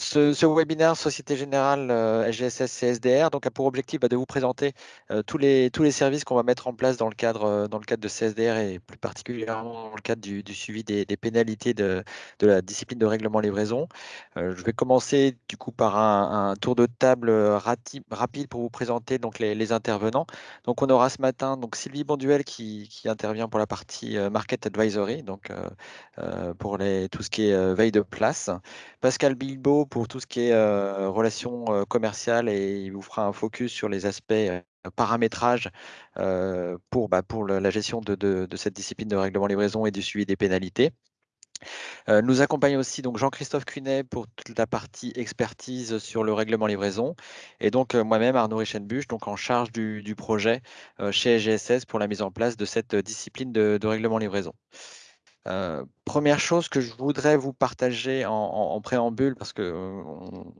ce, webinaire Société Générale SGSS CSDR donc, a pour objectif bah, de vous présenter tous, les, tous les services qu'on va mettre en place dans le, cadre, dans le cadre de CSDR et plus particulièrement dans le cadre du, suivi des, pénalités de, de, la discipline de règlement livraison. je vais commencer du coup par un, tour de table rapide pour vous présenter donc, les, intervenants. Donc, on aura ce matin donc, Sylvie Bonduel qui, qui intervient pour la partie Market Advisory, donc pour les, tout ce qui est veille de place. Pascal Bilbo pour tout ce qui est relations commerciales et il vous fera un focus sur les aspects paramétrage pour, bah, pour la gestion de, cette discipline de règlement livraison et du suivi des pénalités. nous accompagne aussi Jean-Christophe Cunet pour toute la partie expertise sur le règlement livraison et donc moi-même Arnaud Richenbuch donc en charge du, projet chez GSS pour la mise en place de cette discipline de, de règlement livraison. Euh, première chose que je voudrais vous partager en, préambule, parce qu'on euh,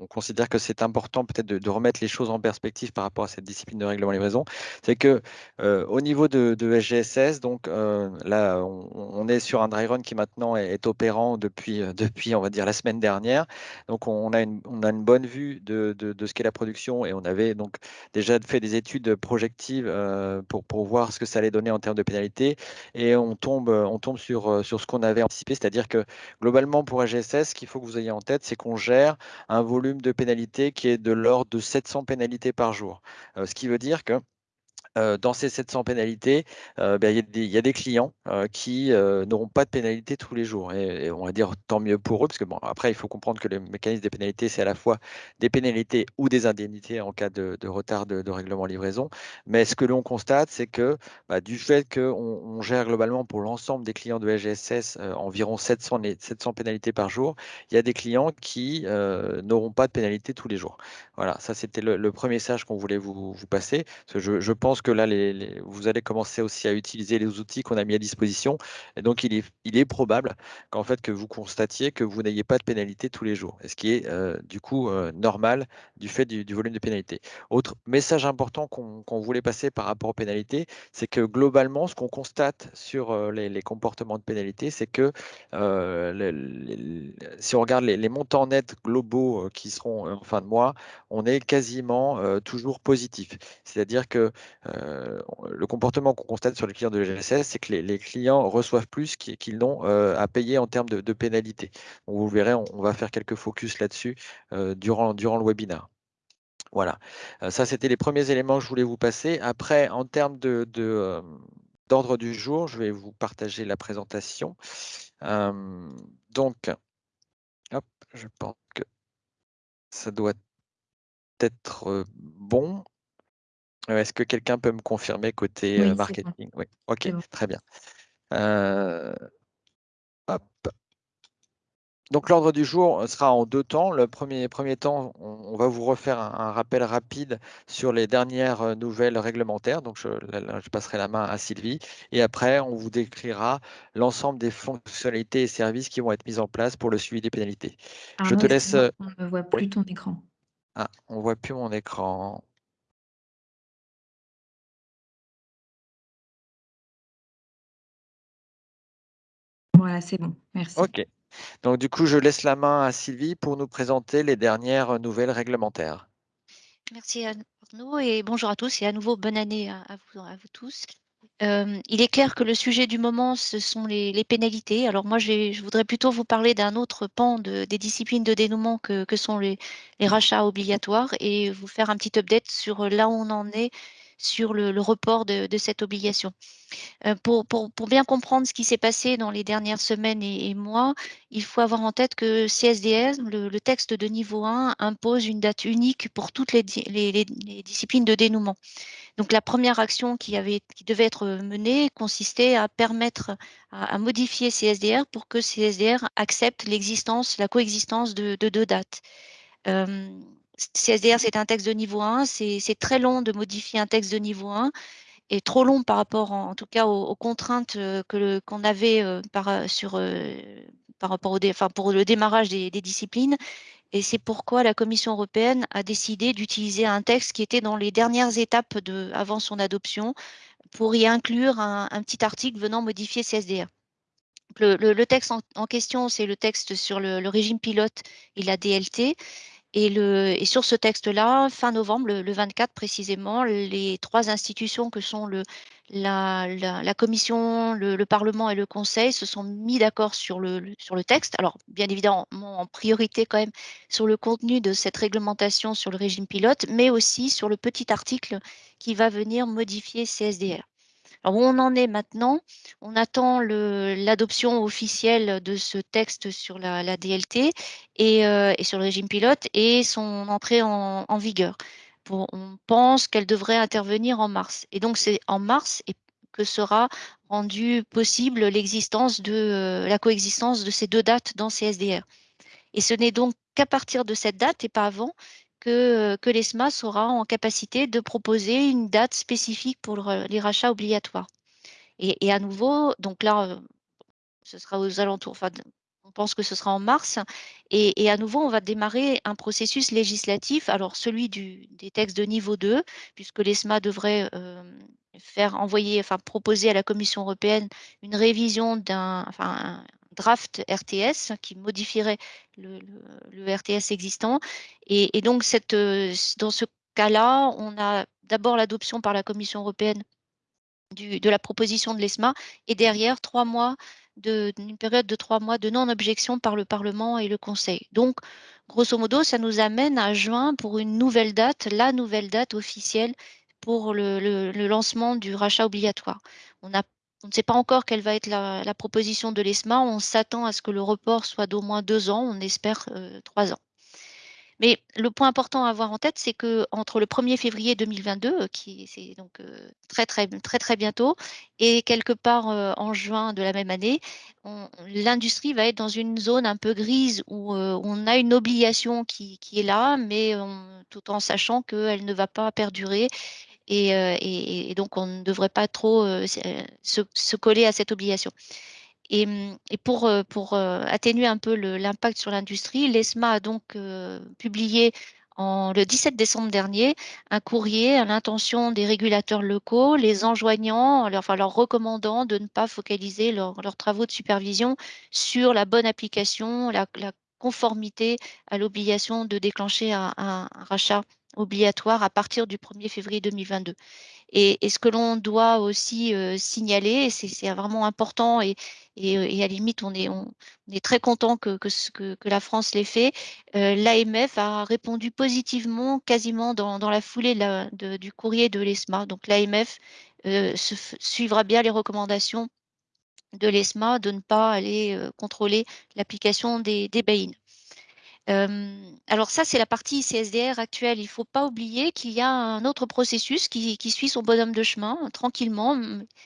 on considère que c'est important peut-être de, remettre les choses en perspective par rapport à cette discipline de règlement livraison, c'est que euh, au niveau de, SGSS, donc là, on, est sur un dry run qui maintenant est, opérant depuis, depuis, on va dire, la semaine dernière. Donc, on a une, on a une bonne vue de, ce qu'est la production et on avait donc déjà fait des études projectives pour, pour voir ce que ça allait donner en termes de pénalité et on tombe, on tombe sur ce qu'on avait anticipé, c'est-à-dire que globalement pour AGSS, ce qu'il faut que vous ayez en tête, c'est qu'on gère un volume de pénalités qui est de l'ordre de 700 pénalités par jour. Euh, ce qui veut dire que dans ces 700 pénalités, ben, il y, a des clients qui n'auront pas de pénalité tous les jours. Et, on va dire tant mieux pour eux, parce que bon, après, il faut comprendre que le mécanisme des pénalités, c'est à la fois des pénalités ou des indemnités en cas de, retard de, règlement livraison. Mais ce que l'on constate, c'est que bah, du fait qu'on on gère globalement pour l'ensemble des clients de SGSS environ 700, 700 pénalités par jour, il y a des clients qui n'auront pas de pénalité tous les jours. Voilà, ça c'était le, premier message qu'on voulait vous, passer. je, je pense que là, vous allez commencer aussi à utiliser les outils qu'on a mis à disposition. Et donc, il est, probable qu'en fait, que vous constatiez que vous n'ayez pas de pénalité tous les jours, ce qui est euh, du coup euh, normal du fait du, volume de pénalité. Autre message important qu'on voulait passer par rapport aux pénalités, c'est que globalement, ce qu'on constate sur euh, les, comportements de pénalité, c'est que si on regarde les, montants nets globaux qui seront en fin de mois, on est quasiment toujours positif. C'est-à-dire que euh, le comportement qu'on constate sur les clients de l'GSS, c'est que les, clients reçoivent plus qu'ils n'ont euh, à payer en termes de, pénalités. vous verrez, on, va faire quelques focus là-dessus euh, durant, durant le webinaire. Voilà, ça c'était les premiers éléments que je voulais vous passer. Après, en termes de, d'ordre du jour, je vais vous partager la présentation. donc, je pense que ça doit être bon. Est-ce que quelqu'un peut me confirmer côté marketing? Oui, ok, très bien. Donc l'ordre du jour sera en deux temps. Le premier, premier temps, on, va vous refaire un, rappel rapide sur les dernières nouvelles réglementaires. Donc je, je, passerai la main à Sylvie. Et après, on vous décrira l'ensemble des fonctionnalités et services qui vont être mis en place pour le suivi des pénalités. je te laisse. On ne voit plus ton écran. Ah, on ne voit plus mon écran. Voilà, c'est bon. Merci. OK. Donc, du coup, je laisse la main à Sylvie pour nous présenter les dernières nouvelles réglementaires. Merci Arnaud et bonjour à tous et à nouveau bonne année à, vous, à vous, tous. Euh, il est clair que le sujet du moment, ce sont les, pénalités. Alors moi, je voudrais plutôt vous parler d'un autre pan de, des disciplines de dénouement que, que sont les, les, rachats obligatoires et vous faire un petit update sur là où on en est sur le, report de, cette obligation. Euh, pour, bien comprendre ce qui s'est passé dans les dernières semaines et, mois, il faut avoir en tête que CSDS, le, texte de niveau 1, impose une date unique pour toutes les, disciplines de dénouement. Donc la première action qui, avait, qui devait être menée consistait à permettre à, modifier CSDR pour que CSDR accepte l'existence, la coexistence de, deux dates. Euh, CSDR, c'est un texte de niveau 1. C'est très long de modifier un texte de niveau 1 et trop long par rapport, en, tout cas, aux, contraintes euh, qu'on avait euh, euh, par rapport au enfin, pour le démarrage des, disciplines. Et c'est pourquoi la Commission européenne a décidé d'utiliser un texte qui était dans les dernières étapes de, avant son adoption pour y inclure un petit article venant modifier CSDR. Le, texte en, question, c'est le texte sur le, régime pilote et la DLT. Et, le, sur ce texte-là, fin novembre, le, 24 précisément, les trois institutions que sont la, Commission, le, Parlement et le Conseil se sont mis d'accord sur sur le texte. Alors, bien évidemment, en priorité quand même sur le contenu de cette réglementation sur le régime pilote, mais aussi sur le petit article qui va venir modifier CSDR. Alors, où on en est maintenant? On attend l'adoption officielle de ce texte sur la, DLT euh, et, sur le régime pilote et son entrée en, vigueur. on pense qu'elle devrait intervenir en mars. Et donc, c'est en mars que sera rendue possible euh, la coexistence de ces deux dates dans CSDR. Et ce n'est donc qu'à partir de cette date et pas avant que, que l'ESMA sera en capacité de proposer une date spécifique pour les rachats obligatoires. Et, à nouveau, donc là, euh, ce sera aux alentours, enfin, on pense que ce sera en mars, et, à nouveau, on va démarrer un processus législatif, alors celui des textes de niveau 2, puisque l'ESMA devrait euh, faire envoyer, enfin proposer à la Commission européenne une révision d'un, draft RTS qui modifierait le, RTS existant. Et, donc, dans ce cas-là, on a d'abord l'adoption par la Commission européenne de la proposition de l'ESMA et derrière trois mois de, une période de trois mois de non-objection par le Parlement et le Conseil. Donc, grosso modo, ça nous amène à juin pour une nouvelle date, la nouvelle date officielle pour le, lancement du rachat obligatoire. On a on ne sait pas encore quelle va être la, proposition de l'ESMA. On s'attend à ce que le report soit d'au moins deux ans. On espère euh, trois ans. Mais le point important à avoir en tête, c'est que entre le 1er février 2022, qui c'est donc euh, très très très très bientôt, et quelque part euh, en juin de la même année, l'industrie va être dans une zone un peu grise où on a une obligation qui, est là, mais tout en sachant qu'elle ne va pas perdurer euh, et, donc on ne devrait pas trop euh, euh, se, coller à cette obligation. Et, hum, pour, atténuer un peu l'impact sur l'industrie, l'ESMA a donc publié le 17 décembre dernier un courrier à l'intention des régulateurs locaux, les enjoignant, leur, enfin leur recommandant de ne pas focaliser leurs travaux de supervision sur la bonne application, la, conformité à l'obligation de déclencher un rachat obligatoire à partir du 1er février 2022. Et, ce que l'on doit aussi euh, signaler, c'est vraiment important et, euh, et, à la limite, on est, très content que, la France l'ait fait. Euh, L'AMF a répondu positivement quasiment dans, dans la foulée du courrier de l'ESMA. Donc l'AMF suivra bien les recommandations de l'ESMA de ne pas aller contrôler l'application des, des alors ça, c'est la partie CSDR actuelle. Il ne faut pas oublier qu'il y a un autre processus qui, suit son bonhomme de chemin tranquillement,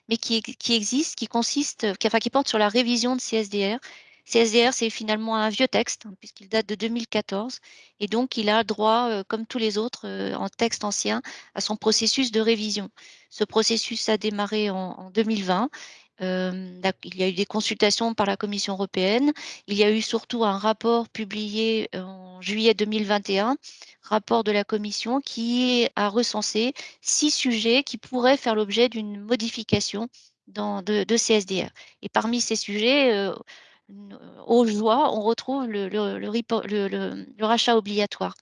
mais qui, existe, qui consiste, qui, enfin, qui porte sur la révision de CSDR. CSDR, c'est finalement un vieux texte, hein, puisqu'il date de 2014, et donc il a droit, comme tous les autres en texte ancien, à son processus de révision. Ce processus a démarré en 2020 il y a eu des consultations par la Commission européenne. Il y a eu surtout un rapport publié en juillet 2021, rapport de la Commission qui a recensé six sujets qui pourraient faire l'objet d'une modification dans, de, CSDR. Et parmi ces sujets, euh, au joie, on retrouve le, rachat obligatoire.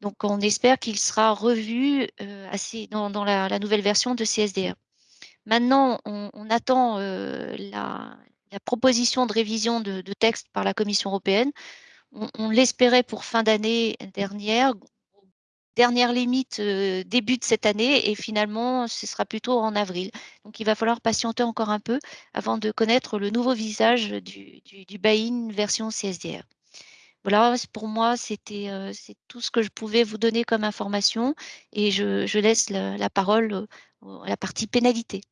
Donc, on espère qu'il sera revu assez dans, la, la, nouvelle version de CSDR. Maintenant, on, attend euh, la, proposition de révision de, texte par la Commission européenne. On, l'espérait pour fin d'année dernière, dernière limite euh, début de cette année, et finalement, ce sera plutôt en avril. Donc, il va falloir patienter encore un peu avant de connaître le nouveau visage du, du, buy-in version CSDR. Voilà, pour moi, c'était euh, tout ce que je pouvais vous donner comme information et je, laisse la parole à la partie pénalité.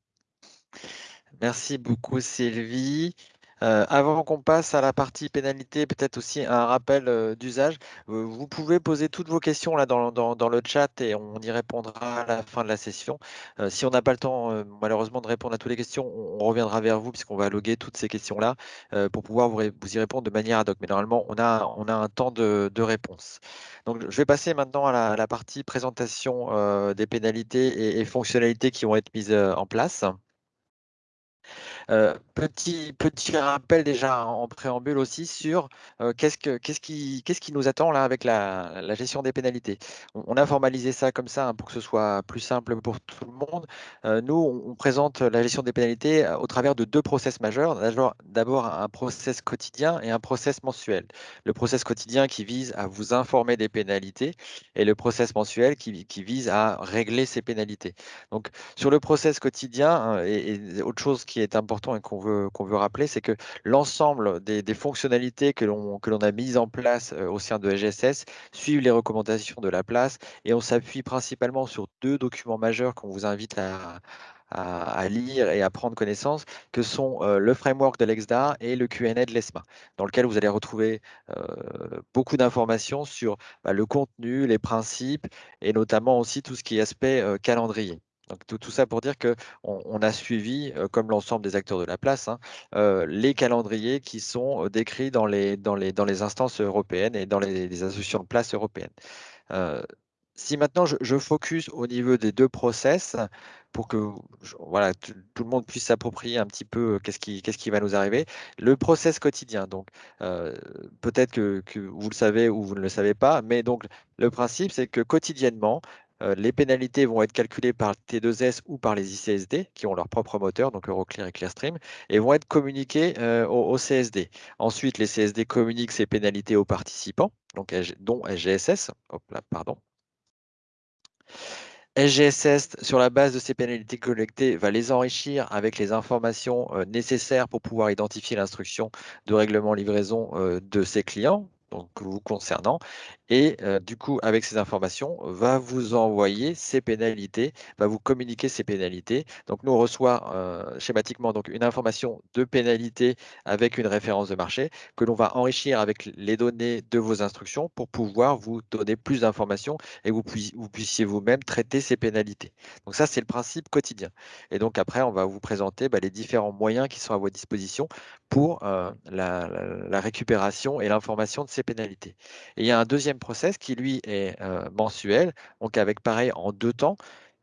Merci beaucoup Sylvie. Euh, avant qu'on passe à la partie pénalité, peut-être aussi un rappel euh, d'usage. Euh, vous pouvez poser toutes vos questions là dans, le chat et on y répondra à la fin de la session. si on n'a pas le temps, malheureusement, de répondre à toutes les questions, on, reviendra vers vous puisqu'on va loguer toutes ces questions-là pour pouvoir vous, y répondre de manière ad hoc. Mais normalement, on a, un temps de, réponse. Donc, je vais passer maintenant à la, partie présentation des pénalités et, fonctionnalités qui vont être mises en place. Euh, petit, rappel déjà en préambule aussi sur euh, qu'est-ce, que, qu'est-ce, qui, nous attend là avec la, gestion des pénalités? On, a formalisé ça comme ça hein, pour que ce soit plus simple pour tout le monde. Euh, nous, on, présente la gestion des pénalités au travers de deux process majeurs. D'abord, un process quotidien et un process mensuel. Le process quotidien qui vise à vous informer des pénalités et le process mensuel qui, qui vise à régler ces pénalités. Donc sur le process quotidien, hein, et, et autre chose qui est important, et qu'on veut, rappeler, c'est que l'ensemble des, fonctionnalités que l'on a mises en place au sein de SGSS suivent les recommandations de la place et on s'appuie principalement sur deux documents majeurs qu'on vous invite à, lire et à prendre connaissance, que sont le framework de l'EXDA et le Q&A de l'ESMA, dans lequel vous allez retrouver beaucoup d'informations sur bah, le contenu, les principes et notamment aussi tout ce qui est aspect calendrier. Tout, ça pour dire qu'on on a suivi, comme l'ensemble des acteurs de la place, hein, les calendriers qui sont décrits dans les, instances européennes et dans les, associations de place européennes. Si maintenant je, focus au niveau des deux process, pour que voilà, tout, le monde puisse s'approprier un petit peu qu'est-ce qui, va nous arriver, le process quotidien. Donc peut-être que, que vous le savez ou vous ne le savez pas, mais donc le principe c'est que quotidiennement, les pénalités vont être calculées par T2S ou par les ICSD qui ont leur propre moteur, donc Euroclear et Clearstream, et vont être communiquées euh, au, CSD. Ensuite, les CSD communiquent ces pénalités aux participants, donc, dont SGSS. Hop. SGSS, sur la base de ces pénalités collectées, va les enrichir avec les informations euh, nécessaires pour pouvoir identifier l'instruction de règlement livraison euh, de ses clients, donc vous concernant, et du coup, avec ces informations, va vous envoyer ces pénalités, va vous communiquer ces pénalités. Donc, nous, on reçoit schématiquement donc, une information de pénalité avec une référence de marché que l'on va enrichir avec les données de vos instructions pour pouvoir vous donner plus d'informations et vous, puissiez, vous puissiez vous-même traiter ces pénalités. Donc, ça, c'est le principe quotidien. Et donc, après, on va vous présenter bah, les différents moyens qui sont à votre disposition pour la, la, la récupération et l'information de ces pénalités. Il y a un deuxième process qui, lui, est mensuel, donc avec pareil en deux temps.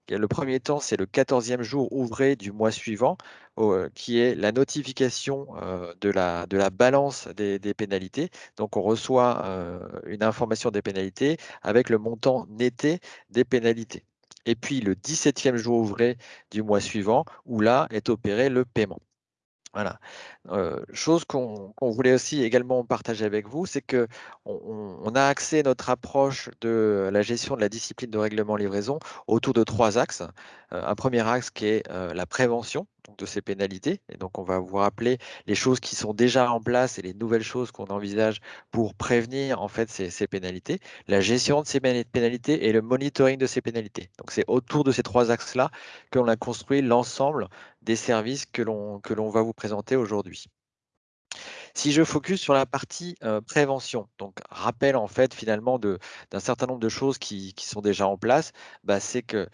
Le premier temps, c'est le 14e jour ouvré du mois suivant, qui est la notification de, la, balance des, des pénalités. Donc, on reçoit une information des pénalités avec le montant netté des pénalités. Et puis, le 17e jour ouvré du mois suivant, où là est opéré le paiement. Voilà. Chose qu'on qu voulait aussi également partager avec vous, c'est que on, a axé notre approche de la gestion de la discipline de règlement livraison autour de trois axes. Un premier axe qui est la prévention de ces pénalités. Et donc, on va vous rappeler les choses qui sont déjà en place et les nouvelles choses qu'on envisage pour prévenir en fait ces, ces, pénalités, la gestion de ces pénalités et le monitoring de ces pénalités. Donc, c'est autour de ces trois axes-là que l'on a construit l'ensemble des services que l'on va vous présenter aujourd'hui. Si je focus sur la partie prévention, donc rappel en fait finalement d'un certain nombre de choses qui, qui, sont déjà en place, bah, c'est que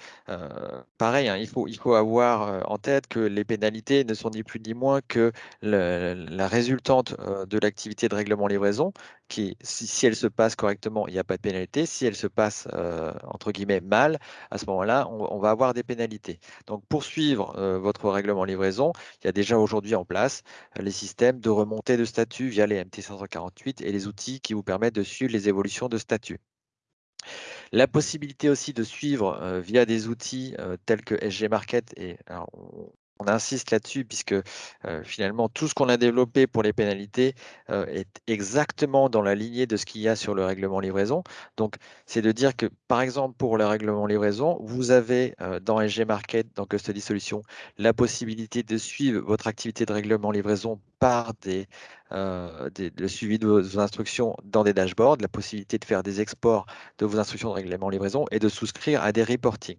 pareil, hein, il, faut, il faut avoir en tête que les pénalités ne sont ni plus ni moins que la résultante de l'activité de règlement livraison, qui si, si, elle se passe correctement, il n'y a pas de pénalité. Si elle se passe entre guillemets mal, à ce moment-là, on, on, va avoir des pénalités. Donc pour suivre votre règlement livraison, il y a déjà aujourd'hui en place les systèmes de remontée de statut via les MT548 et les outils qui vous permettent de suivre les évolutions de statut. La possibilité aussi de suivre euh, via des outils euh, tels que SG Market, et on insiste là-dessus puisque euh, finalement tout ce qu'on a développé pour les pénalités euh, est exactement dans la lignée de ce qu'il y a sur le règlement livraison. Donc c'est de dire que par exemple pour le règlement livraison, vous avez euh, dans SG Market, dans Custody Solutions, la possibilité de suivre votre activité de règlement livraison par des, euh, le suivi de vos instructions dans des dashboards, la possibilité de faire des exports de vos instructions de règlement livraison et de souscrire à des reporting.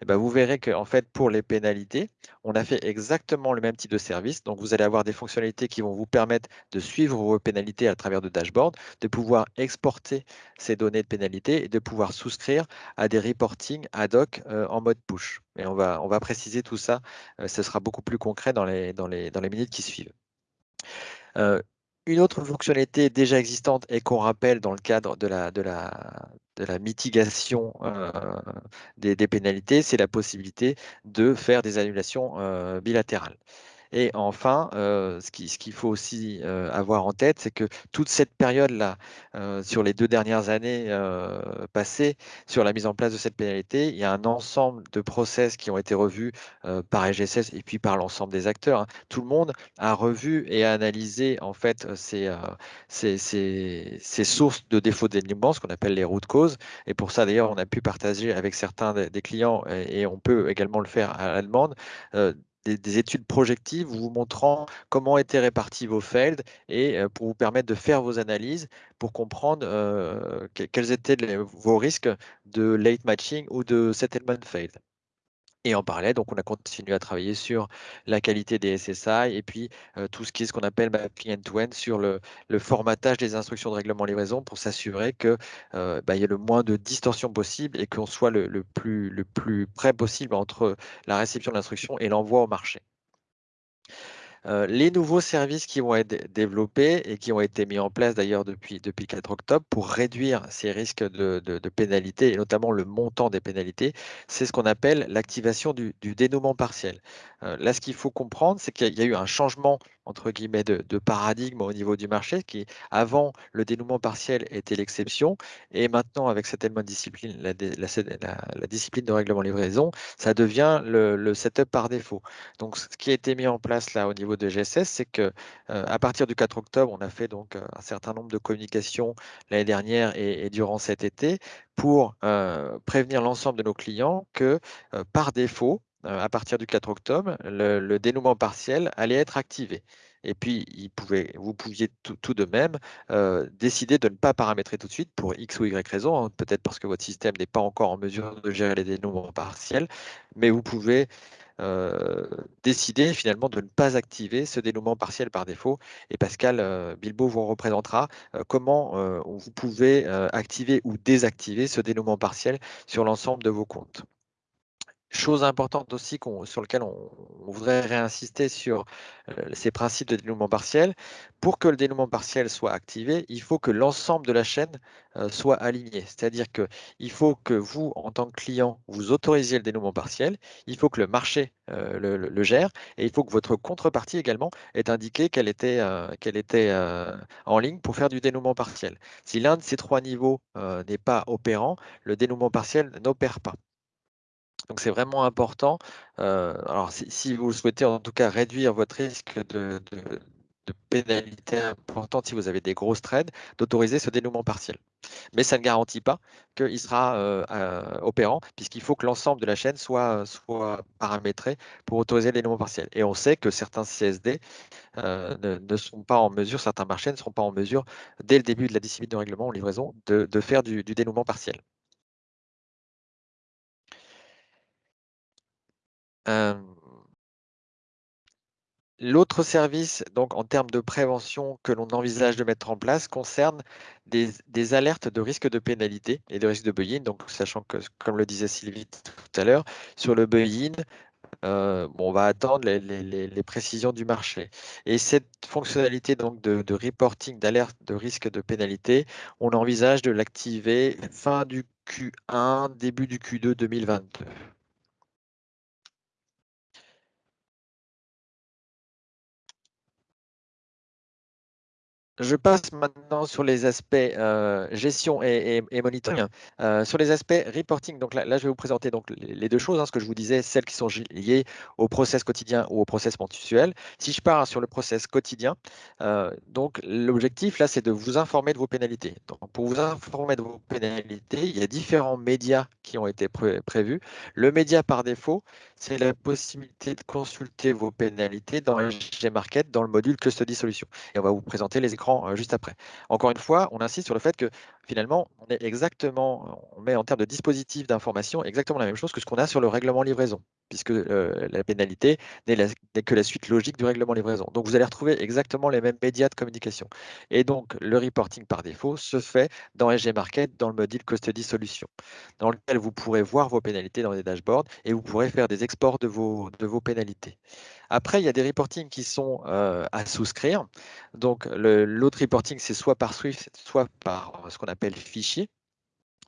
Et ben vous verrez qu'en fait, pour les pénalités, on a fait exactement le même type de service. Donc, vous allez avoir des fonctionnalités qui vont vous permettre de suivre vos pénalités à travers de dashboards, de pouvoir exporter ces données de pénalités et de pouvoir souscrire à des reporting ad hoc euh, en mode push. Et on va, on va préciser tout ça. Euh, ce sera beaucoup plus concret dans les, dans les, dans les minutes qui suivent. Euh, une autre fonctionnalité déjà existante et qu'on rappelle dans le cadre de la, mitigation euh, des, des, pénalités, c'est la possibilité de faire des annulations euh, bilatérales. Et enfin, ce qu'il faut aussi avoir en tête, c'est que toute cette période-là, sur les deux dernières années passées, sur la mise en place de cette pénalité, il y a un ensemble de process qui ont été revus par EGSS et puis par l'ensemble des acteurs. Hein. Tout le monde a revu et a analysé en fait ces, ces, sources de défauts d'alignement, ce qu'on appelle les routes causes. Et pour ça, d'ailleurs, on a pu partager avec certains des, clients et, on peut également le faire à la demande des, études projectives vous montrant comment étaient répartis vos failed et pour vous permettre de faire vos analyses pour comprendre quels étaient vos risques de late matching ou de settlement failed. Et en parallèle, donc on a continué à travailler sur la qualité des SSI et puis tout ce qui est ce qu'on appelle mapping end-to-end sur le, formatage des instructions de règlement livraison pour s'assurer qu'il bah, y ait le moins de distorsion possible et qu'on soit le, plus, le plus près possible entre la réception de l'instruction et l'envoi au marché. Euh, les nouveaux services qui vont être développés et qui ont été mis en place d'ailleurs depuis, depuis 4 octobre pour réduire ces risques de, de, pénalités et notamment le montant des pénalités, c'est ce qu'on appelle l'activation du, dénouement partiel. Euh, là, ce qu'il faut comprendre, c'est qu'il y a eu un changement entre guillemets de, paradigme au niveau du marché qui, avant, le dénouement partiel était l'exception et maintenant, avec cette de discipline, la, la, discipline de règlement livraison, ça devient le, setup par défaut. Donc, ce qui a été mis en place là au niveau de GSS, c'est que à partir du 4 octobre, on a fait donc un certain nombre de communications l'année dernière et, durant cet été pour prévenir l'ensemble de nos clients que par défaut, à partir du 4 octobre, le, dénouement partiel allait être activé. Et puis, vous pouviez tout, de même décider de ne pas paramétrer tout de suite pour X ou Y raison, hein, peut-être parce que votre système n'est pas encore en mesure de gérer les dénouements partiels, mais vous pouvez décider finalement de ne pas activer ce dénouement partiel par défaut. Et Pascal Bilbo vous représentera comment vous pouvez activer ou désactiver ce dénouement partiel sur l'ensemble de vos comptes? Chose importante aussi sur lequel on, voudrait réinsister sur ces principes de dénouement partiel. Pour que le dénouement partiel soit activé, il faut que l'ensemble de la chaîne soit aligné. C'est-à-dire qu'il faut que vous, en tant que client, vous autorisiez le dénouement partiel, il faut que le marché le, gère et il faut que votre contrepartie également ait indiqué qu'elle était, qu'elle était en ligne pour faire du dénouement partiel. Si l'un de ces trois niveaux n'est pas opérant, le dénouement partiel n'opère pas. Donc c'est vraiment important. Alors si, vous souhaitez en tout cas réduire votre risque de, pénalité importante si vous avez des grosses trades, d'autoriser ce dénouement partiel. Mais ça ne garantit pas qu'il sera euh, opérant, puisqu'il faut que l'ensemble de la chaîne soit, paramétré pour autoriser le dénouement partiel. Et on sait que certains CSD ne, sont pas en mesure, certains marchés ne sont pas en mesure, dès le début de la discipline de règlement ou livraison, de, faire du dénouement partiel. L'autre service, donc en termes de prévention que l'on envisage de mettre en place, concerne des, alertes de risque de pénalité et de risque de buy-in. Donc, sachant que, comme le disait Sylvie tout à l'heure, sur le buy-in, on va attendre les, précisions du marché. Et cette fonctionnalité donc de, de reporting d'alerte de risque de pénalité, on envisage de l'activer fin du Q1, début du Q2 2022. Je passe maintenant sur les aspects euh, gestion et, monitoring. Euh, sur les aspects reporting, donc là, je vais vous présenter donc les, deux choses, hein, ce que je vous disais, celles qui sont liées au process quotidien ou au process mensuel. Si je pars sur le process quotidien, euh, donc l'objectif là, c'est de vous informer de vos pénalités. Donc, pour vous informer de vos pénalités, il y a différents médias qui ont été prévus. Le média par défaut, c'est la possibilité de consulter vos pénalités dans SG Market dans le module Custody Solution. Et on va vous présenter les écrans euh, juste après. Encore une fois, on insiste sur le fait que finalement, on est exactement, on met en termes de dispositif d'information exactement la même chose que ce qu'on a sur le règlement livraison, puisque euh, la pénalité n'est que la suite logique du règlement livraison. Donc, vous allez retrouver exactement les mêmes médias de communication. Et donc, le reporting par défaut se fait dans SG Market, dans le module Custody Solution, dans lequel vous pourrez voir vos pénalités dans les dashboards et vous pourrez faire des exports de vos, de vos pénalités. Après, il y a des reportings qui sont à souscrire. Donc, l'autre reporting, c'est soit par Swift, soit par ce qu'on appelle fichier.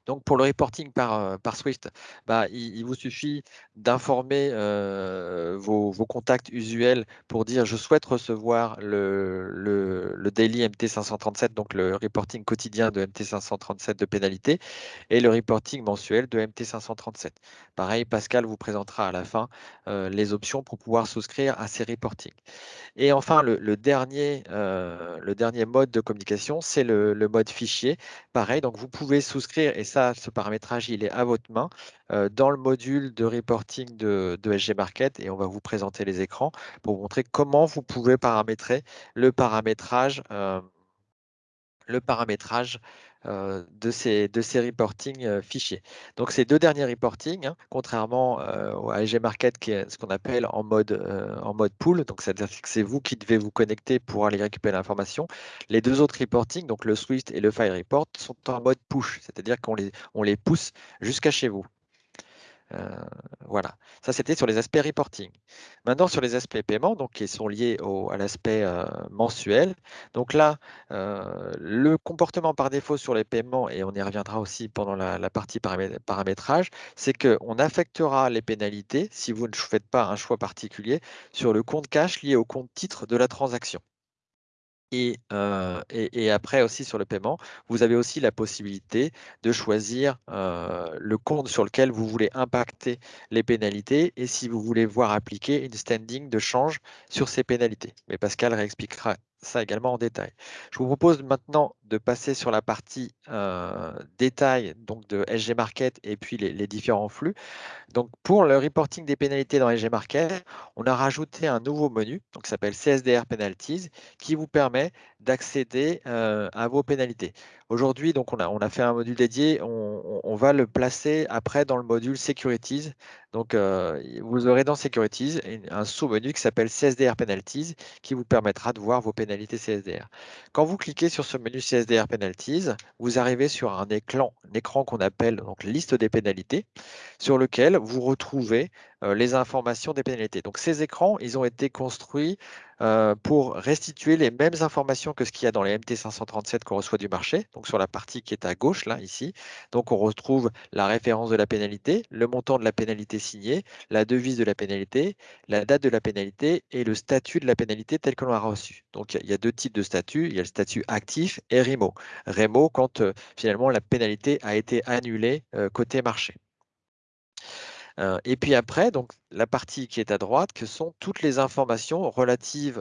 Donc pour le reporting par, par Swift, bah, il, vous suffit d'informer euh, vos, contacts usuels pour dire je souhaite recevoir le, le, daily MT537, donc le reporting quotidien de MT537 de pénalité, et le reporting mensuel de MT537. Pareil, Pascal vous présentera à la fin euh, les options pour pouvoir souscrire à ces reportings. Et enfin, le, dernier, le dernier mode de communication, c'est le, le mode fichier. Pareil, donc vous pouvez souscrire, et ça ce paramétrage, il est à votre main euh, dans le module de reporting de, SG Market et on va vous présenter les écrans pour vous montrer comment vous pouvez paramétrer le paramétrage, euh, le paramétrage euh, de, ces, de ces reporting euh, fichiers. Donc ces deux derniers reporting, hein, contrairement euh, au AG Market qui est ce qu'on appelle en mode, en mode pool, donc c'est-à-dire que c'est vous qui devez vous connecter pour aller récupérer l'information. Les deux autres reporting, donc le Swift et le File Report, sont en mode push, c'est-à-dire qu'on les, on les pousse jusqu'à chez vous. Euh, voilà, ça c'était sur les aspects reporting. Maintenant sur les aspects paiement, donc qui sont liés à l'aspect euh, mensuel. Donc là, euh, le comportement par défaut sur les paiements, et on y reviendra aussi pendant la, partie paramétrage, c'est qu'on affectera les pénalités si vous ne faites pas un choix particulier sur le compte cash lié au compte titre de la transaction. Et, après aussi sur le paiement, vous avez aussi la possibilité de choisir le compte sur lequel vous voulez impacter les pénalités et si vous voulez voir appliquer une standing de change sur ces pénalités. Mais Pascal réexpliquera ça également en détail. Je vous propose maintenant de passer sur la partie détail donc de SG Market et puis les, différents flux. Donc pour le reporting des pénalités dans SG Market, on a rajouté un nouveau menu qui s'appelle CSDR Penalties qui vous permet d'accéder euh, à vos pénalités. Aujourd'hui, donc on a, fait un module dédié, on, va le placer après dans le module Securities. Donc euh, vous aurez dans Securities un sous-menu qui s'appelle CSDR Penalties qui vous permettra de voir vos pénalités CSDR. Quand vous cliquez sur ce menu CSDR Penalties, vous arrivez sur un écran, qu'on appelle donc liste des pénalités, sur lequel vous retrouvez les informations des pénalités. Donc ces écrans, ils ont été construits euh, pour restituer les mêmes informations que ce qu'il y a dans les MT537 qu'on reçoit du marché, donc sur la partie qui est à gauche, là, ici. Donc on retrouve la référence de la pénalité, le montant de la pénalité signée, la devise de la pénalité, la date de la pénalité et le statut de la pénalité tel que l'on a reçu. Donc il y, a deux types de statuts, il y a le statut actif et REMO. REMO quand euh, finalement la pénalité a été annulée côté marché. Et puis après, donc, la partie qui est à droite, que sont toutes les informations relatives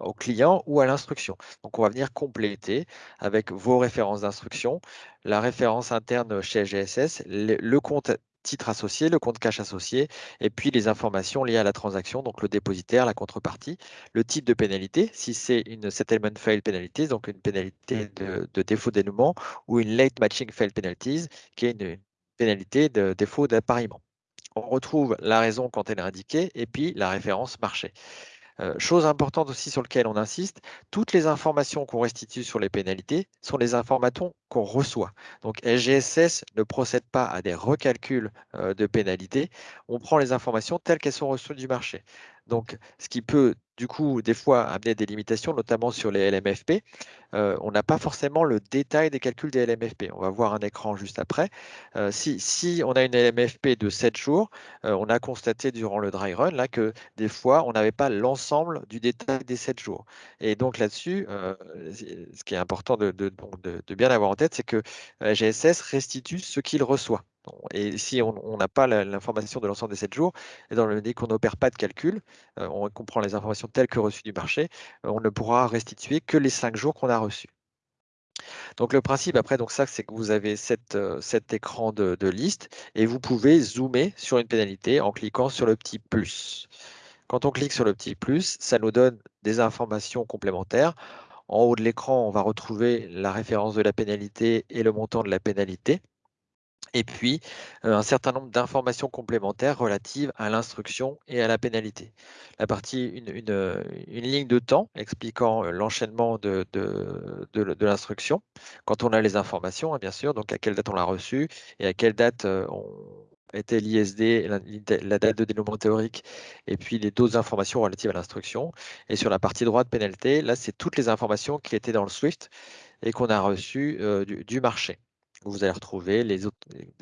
au client ou à l'instruction. Donc, on va venir compléter avec vos références d'instruction, la référence interne chez GSS, le, compte titre associé, le compte cash associé, et puis les informations liées à la transaction, donc le dépositaire, la contrepartie, le type de pénalité, si c'est une settlement fail penalty, donc une pénalité de, de défaut dénouement, ou une late matching fail penalties, qui est une, pénalité de défaut d'appareillement. On retrouve la raison quand elle est indiquée et puis la référence marché. Euh, chose importante aussi sur laquelle on insiste, toutes les informations qu'on restitue sur les pénalités sont les informations qu'on reçoit. Donc SGSS ne procède pas à des recalculs euh, de pénalités, on prend les informations telles qu'elles sont reçues du marché. Donc ce qui peut du coup, des fois, amener des limitations, notamment sur les LMFP. Euh, on n'a pas forcément le détail des calculs des LMFP. On va voir un écran juste après. Euh, si, on a une LMFP de 7 jours, euh, on a constaté durant le dry run là, que des fois, on n'avait pas l'ensemble du détail des 7 jours. Et donc là-dessus, ce qui est important de, de bien avoir en tête, c'est que GSS restitue ce qu'il reçoit. Et si on n'a pas l'information de l'ensemble des 7 jours, et dans le dès qu'on n'opère pas de calcul, euh, on comprend les informations telles que reçues du marché, euh, on ne pourra restituer que les 5 jours qu'on a reçus. Donc le principe après, ça, c'est que vous avez euh, cet écran de, de, liste et vous pouvez zoomer sur une pénalité en cliquant sur le petit plus. Quand on clique sur le petit plus, ça nous donne des informations complémentaires. En haut de l'écran, on va retrouver la référence de la pénalité et le montant de la pénalité et puis un certain nombre d'informations complémentaires relatives à l'instruction et à la pénalité. La partie, une, ligne de temps expliquant l'enchaînement de, de, l'instruction, quand on a les informations, hein, bien sûr, donc à quelle date on l'a reçue et à quelle date était l'ISD, la, date de dénouement théorique, et puis les d'autres informations relatives à l'instruction. Et sur la partie droite pénalité, là, c'est toutes les informations qui étaient dans le Swift et qu'on a reçu du, marché. Vous allez retrouver les autres,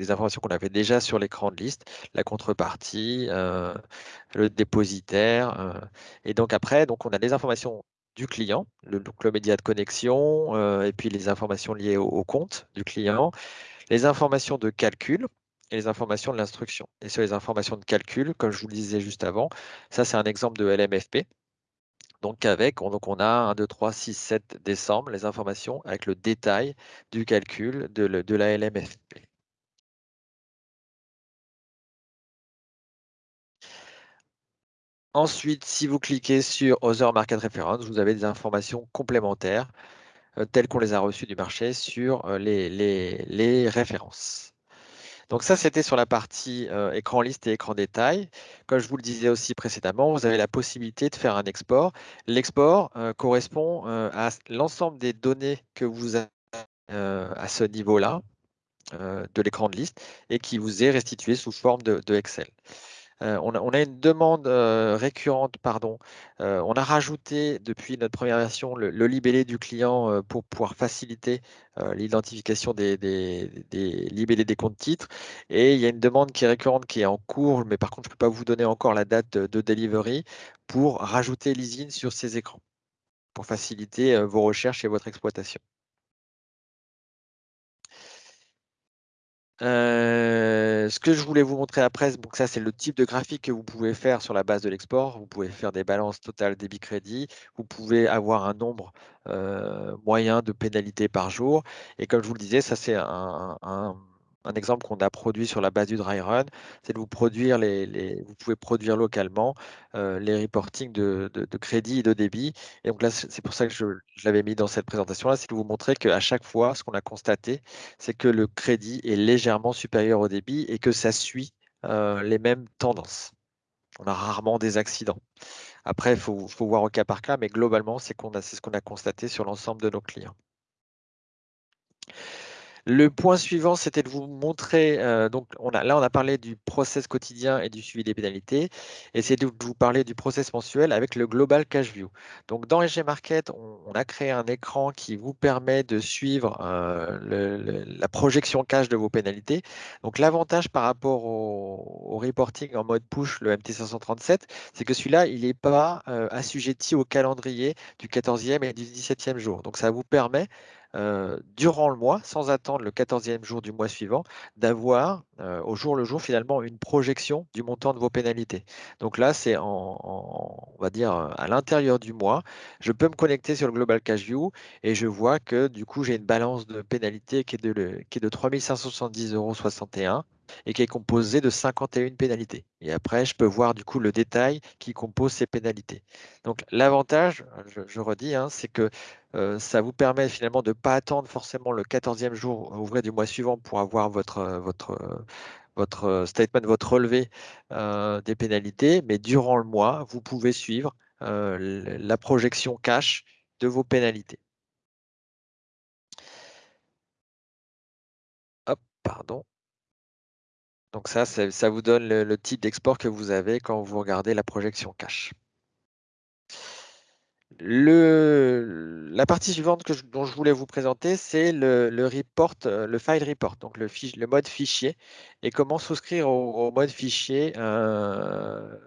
informations qu'on avait déjà sur l'écran de liste, la contrepartie, le dépositaire. et donc après, donc on a des informations du client, le, média de connexion, et puis les informations liées au compte du client, les informations de calcul, et les informations de l'instruction. Et sur les informations de calcul, comme je vous le disais juste avant, ça c'est un exemple de LMFP. Donc avec, on, donc on a 1, 2, 3, 6, 7 décembre, les informations avec le détail du calcul de, la LMFP. Ensuite, si vous cliquez sur Other Market Reference, vous avez des informations complémentaires euh, telles qu'on les a reçues du marché sur euh, les, les, les références. Donc ça, c'était sur la partie euh, écran liste et écran détail. Comme je vous le disais aussi précédemment, vous avez la possibilité de faire un export. L'export euh, correspond euh, à l'ensemble des données que vous avez à ce niveau-là de l'écran de liste et qui vous est restitué sous forme de Excel. Euh, on, a, une demande euh, récurrente, pardon. Euh, on a rajouté depuis notre première version le, libellé du client pour pouvoir faciliter l'identification des, libellés des comptes titres. Et il y a une demande qui est récurrente, qui est en cours, mais par contre, je ne peux pas vous donner encore la date de, delivery pour rajouter l'ISIN sur ces écrans, pour faciliter vos recherches et votre exploitation. Euh, ce que je voulais vous montrer après, donc ça c'est le type de graphique que vous pouvez faire sur la base de l'export. Vous pouvez faire des balances totales débit-crédit. Vous pouvez avoir un nombre euh, moyen de pénalités par jour. Et comme je vous le disais, ça c'est un exemple qu'on a produit sur la base du dry run, c'est de vous produire les, vous pouvez produire localement euh, les reportings de, crédit et de débit. Et donc là, c'est pour ça que je, l'avais mis dans cette présentation-là, c'est de vous montrer qu'à chaque fois, ce qu'on a constaté, c'est que le crédit est légèrement supérieur au débit et que ça suit euh, les mêmes tendances. On a rarement des accidents. Après, il faut, voir au cas par cas, mais globalement, c'est ce qu'on a constaté sur l'ensemble de nos clients. Le point suivant, c'était de vous montrer, euh, donc là on a parlé du process quotidien et du suivi des pénalités, et c'est de vous parler du process mensuel avec le Global Cash View. Donc dans SG Market, on, a créé un écran qui vous permet de suivre euh, la projection cash de vos pénalités. Donc l'avantage par rapport au, reporting en mode push, le MT537, c'est que celui-là, il n'est pas euh, assujetti au calendrier du 14e et du 17e jour. Donc ça vous permet durant le mois, sans attendre le 14e jour du mois suivant, d'avoir au jour le jour finalement une projection du montant de vos pénalités. Donc là, c'est en, on va dire à l'intérieur du mois, je peux me connecter sur le Global Cash View et je vois que du coup, j'ai une balance de pénalité qui est de, qui est de 3570,61 euros et qui est composé de 51 pénalités. Et après, je peux voir du coup le détail qui compose ces pénalités. Donc l'avantage, je, redis, hein, c'est que euh, ça vous permet finalement de ne pas attendre forcément le 14e jour ouvré du mois suivant pour avoir votre, votre, votre statement, votre relevé euh, des pénalités, mais durant le mois, vous pouvez suivre euh, la projection cash de vos pénalités. Hop, pardon. Donc ça, ça vous donne le, type d'export que vous avez quand vous regardez la projection cache. la partie suivante que dont je voulais vous présenter, c'est le, report, euh, le file report, donc le, le mode fichier, et comment souscrire au, mode fichier euh,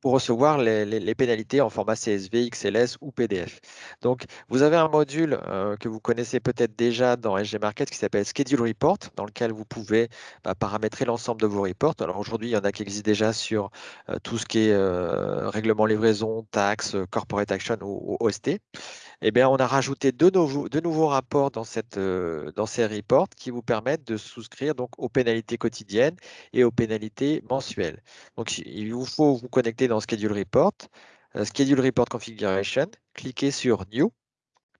pour recevoir les, pénalités en format CSV, XLS ou PDF. Donc, vous avez un module euh, que vous connaissez peut-être déjà dans SG Market qui s'appelle Schedule Report, dans lequel vous pouvez bah, paramétrer l'ensemble de vos reports. Alors aujourd'hui, il y en a qui existent déjà sur euh, tout ce qui est euh, règlement livraison, taxes, corporate action ou OST eh bien, on a rajouté deux nouveaux, rapports dans, cette, euh, dans ces reports qui vous permettent de souscrire donc, aux pénalités quotidiennes et aux pénalités mensuelles. Donc, il vous faut vous connecter dans Schedule Report, euh, Schedule Report Configuration, cliquez sur New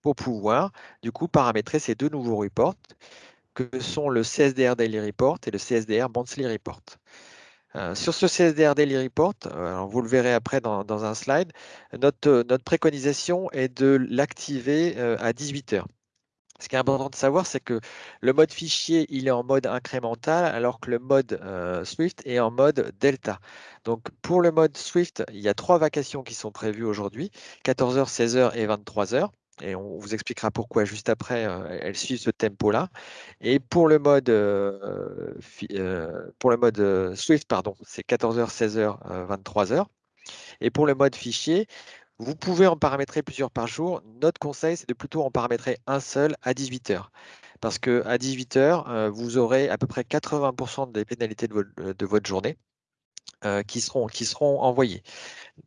pour pouvoir du coup paramétrer ces deux nouveaux reports que sont le CSDR Daily Report et le CSDR Monthly Report. Euh, sur ce CSDR Daily Report, euh, vous le verrez après dans, un slide, notre, euh, notre, préconisation est de l'activer à 18 heures. Ce qui est important de savoir, c'est que le mode fichier, il est en mode incrémental, alors que le mode Swift est en mode Delta. Donc, pour le mode Swift, il y a trois vacations qui sont prévues aujourd'hui, 14h, 16h et 23h. Et on vous expliquera pourquoi juste après, elles suivent ce tempo-là. Et pour le mode, pour le mode Swift, pardon, c'est 14h, 16h, 23h. Et pour le mode fichier, vous pouvez en paramétrer plusieurs par jour. Notre conseil, c'est de plutôt en paramétrer un seul à 18h. Parce qu'à 18h, vous aurez à peu près 80% des pénalités de votre journée. Euh, qui, seront, qui seront envoyés.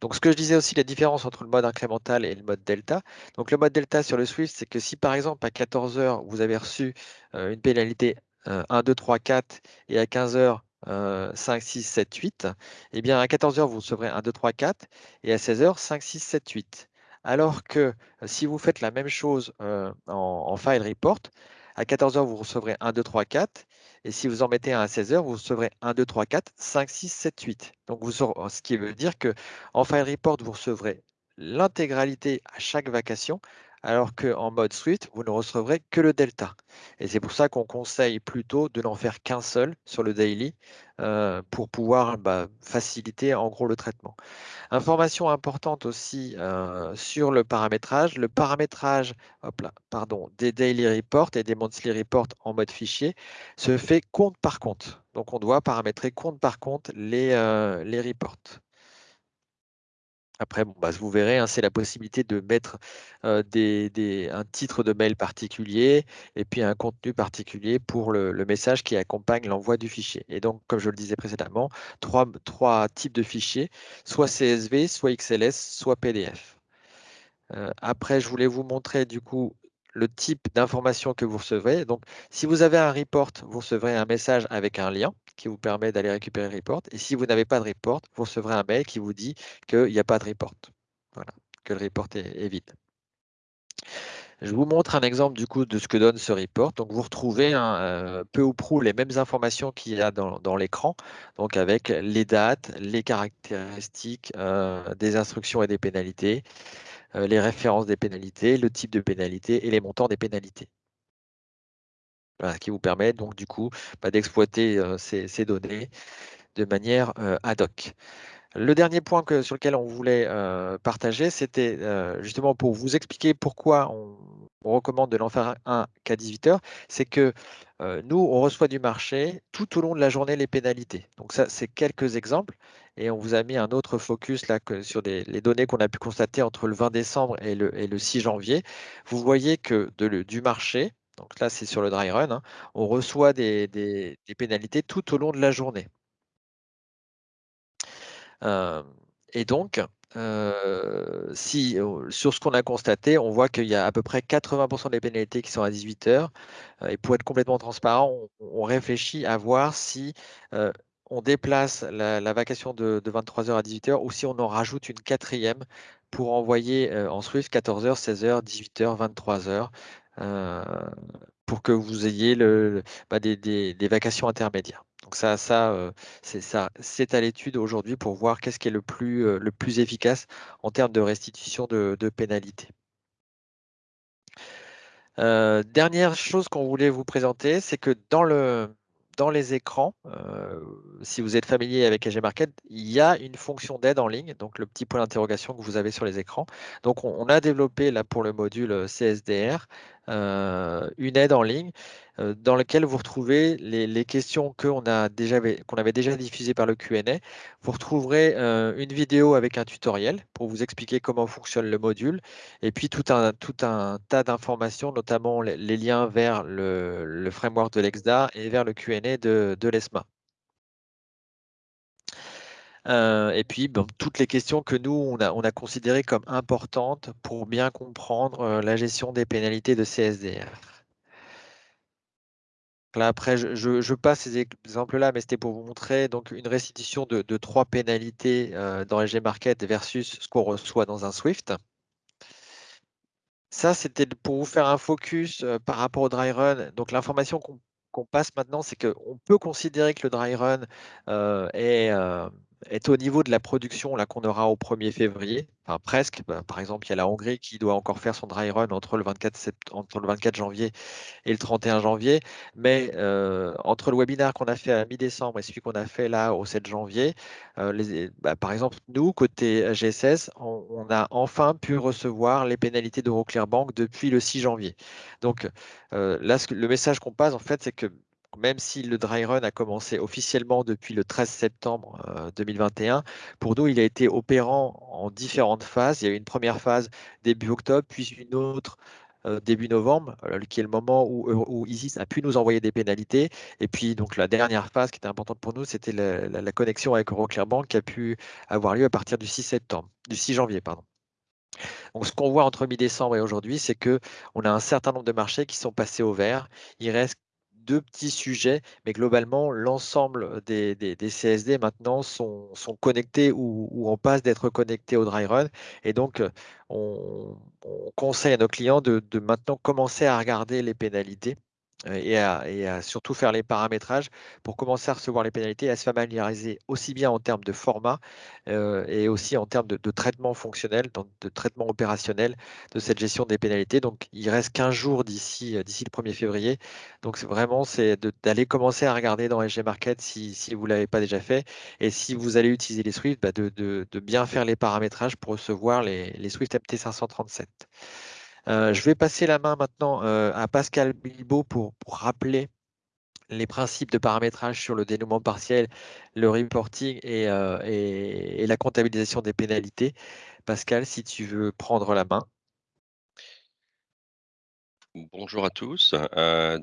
Donc, ce que je disais aussi, la différence entre le mode incrémental et le mode delta. Donc, le mode delta sur le Swift, c'est que si par exemple à 14 heures, vous avez reçu euh, une pénalité 1, 2, 3, 4 et à 15 heures, 5, 6, 7, 8, eh bien à 14 heures, vous recevrez 1, 2, 3, 4 et à 16 heures, 5, 6, 7, 8. Alors que euh, si vous faites la même chose en, file report, à 14 heures, vous recevrez 1, 2, 3, 4 et si vous en mettez un à 16 heures, vous recevrez 1, 2, 3, 4, 5, 6, 7, 8. Donc, vous ce qui veut dire qu'en File Report, vous recevrez l'intégralité à chaque vacation, alors qu'en mode Swift, vous ne recevrez que le delta. Et c'est pour ça qu'on conseille plutôt de n'en faire qu'un seul sur le daily euh, pour pouvoir bah, faciliter en gros le traitement. Information importante aussi euh, sur le paramétrage. Le paramétrage des daily reports et des monthly reports en mode fichier se fait compte par compte. Donc on doit paramétrer compte par compte les, euh, les reports. Après, bah, vous verrez, hein, c'est la possibilité de mettre un titre de mail particulier et puis un contenu particulier pour le, message qui accompagne l'envoi du fichier. Et donc, comme je le disais précédemment, trois, types de fichiers, soit CSV, soit XLS, soit PDF. après, je voulais vous montrer du coup le type d'information que vous recevez. Donc, si vous avez un report, vous recevrez un message avec un lien qui vous permet d'aller récupérer le report. Et si vous n'avez pas de report, vous recevrez un mail qui vous dit qu'il n'y a pas de report. Voilà, que le report est, vide. Je vous montre un exemple du coup de ce que donne ce report. Donc vous retrouvez euh, peu ou prou les mêmes informations qu'il y a dans, l'écran, donc avec les dates, les caractéristiques euh, des instructions et des pénalités, euh, les références des pénalités, le type de pénalité et les montants des pénalités. Qui vous permet donc du coup bah, d'exploiter ces, données de manière ad hoc. Le dernier point sur lequel on voulait partager, c'était justement pour vous expliquer pourquoi on, recommande de l'en faire un qu'à 18 heures, c'est que nous, on reçoit du marché tout au long de la journée les pénalités. Donc ça, c'est quelques exemples. Et on vous a mis un autre focus là sur les données qu'on a pu constater entre le 20 décembre et le, 6 janvier. Vous voyez que du marché, donc là c'est sur le dry run, hein, on reçoit des, pénalités tout au long de la journée. Et donc, sur ce qu'on a constaté, on voit qu'il y a à peu près 80% des pénalités qui sont à 18 heures. Et pour être complètement transparent, on, réfléchit à voir si on déplace la, vacation de, 23h à 18h ou si on en rajoute une quatrième pour envoyer en Swift 14h, 16h, 18h, 23h pour que vous ayez le, bah, des, vacations intermédiaires. Donc ça, ça c'est à l'étude aujourd'hui pour voir qu'est-ce qui est le plus, plus efficace en termes de restitution de, pénalités. dernière chose qu'on voulait vous présenter, c'est que dans le, dans les écrans, euh, si vous êtes familier avec AG Market, il y a une fonction d'aide en ligne, donc le petit point d'interrogation que vous avez sur les écrans. Donc on, a développé là pour le module CSDR euh, une aide en ligne euh, dans laquelle vous retrouvez les, questions qu'on avait déjà diffusées par le Q&A. Vous retrouverez une vidéo avec un tutoriel pour vous expliquer comment fonctionne le module et puis tout un, tas d'informations, notamment les, liens vers le, framework de l'EXDA et vers le Q&A de l'ESMA. Euh, et puis, toutes les questions que nous, on a, on a considérées comme importantes pour bien comprendre euh, la gestion des pénalités de CSDR. Là, après, je, passe ces exemples-là, mais c'était pour vous montrer donc une restitution de, trois pénalités euh, dans LG Market versus ce qu'on reçoit dans un Swift. Ça, c'était pour vous faire un focus par rapport au dry run. Donc, l'information qu'on passe maintenant, c'est qu'on peut considérer que le dry run est, est au niveau de la production là qu'on aura au 1er février, enfin presque. Bah, par exemple, il y a la Hongrie qui doit encore faire son dry run entre le 24, entre le 24 janvier et le 31 janvier. Mais euh, entre le webinaire qu'on a fait à mi-décembre et celui qu'on a fait là au 7 janvier, euh, bah, par exemple, nous, côté GSS, on, a enfin pu recevoir les pénalités d'Euroclear Bank depuis le 6 janvier. Donc euh, là, le message qu'on passe, en fait, c'est que même si le dry run a commencé officiellement depuis le 13 septembre 2021, euh, pour nous, il a été opérant en différentes phases. Il y a eu une première phase début octobre, puis une autre euh, début novembre, euh, qui est le moment où, ISIS a pu nous envoyer des pénalités. Et puis, donc, la dernière phase qui était importante pour nous, c'était la, connexion avec Euroclear Bank qui a pu avoir lieu à partir du 6 septembre, du 6 janvier, pardon. Donc, ce qu'on voit entre mi-décembre et aujourd'hui, c'est que on a un certain nombre de marchés qui sont passés au vert. Il reste deux petits sujets, mais globalement, l'ensemble des, CSD maintenant sont, connectés ou, ou, on passe d'être connectés au dry run. Et donc, on, conseille à nos clients de maintenant commencer à regarder les pénalités et à, surtout faire les paramétrages pour commencer à recevoir les pénalités et à se familiariser aussi bien en termes de format et aussi en termes de, traitement fonctionnel, de traitement opérationnel de cette gestion des pénalités. Donc, il reste 15 jours d'ici le 1er février. Donc, vraiment, c'est d'aller commencer à regarder dans SG Market si, vous ne l'avez pas déjà fait. Et si vous allez utiliser les Swift, bah, de, bien faire les paramétrages pour recevoir les, les Swift MT537. Euh, je vais passer la main maintenant euh, à Pascal Bilbao pour, rappeler les principes de paramétrage sur le dénouement partiel, le reporting euh, et, la comptabilisation des pénalités. Pascal, si tu veux prendre la main. Bonjour à tous,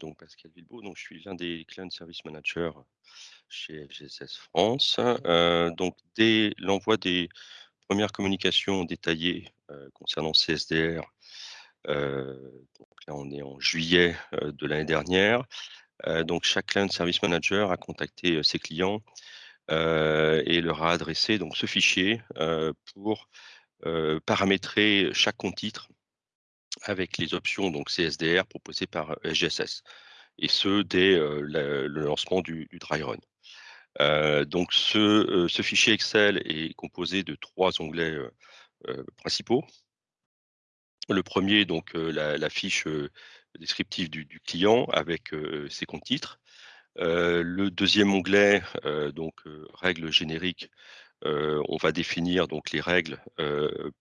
donc Pascal Bilbao, donc je suis l'un des Client Service Managers chez FGSS France. donc dès l'envoi des premières communications détaillées concernant CSDR donc là, on est en juillet euh, de l'année dernière. Euh, donc chaque client service manager a contacté ses clients et leur a adressé donc ce fichier pour paramétrer chaque compte titre avec les options donc CSDR proposées par SGSS et ce dès le lancement du, dry run. donc ce, fichier Excel est composé de trois onglets principaux. Le premier, donc la, fiche descriptive du, client avec ses comptes titres. le deuxième onglet, donc règles génériques, on va définir donc les règles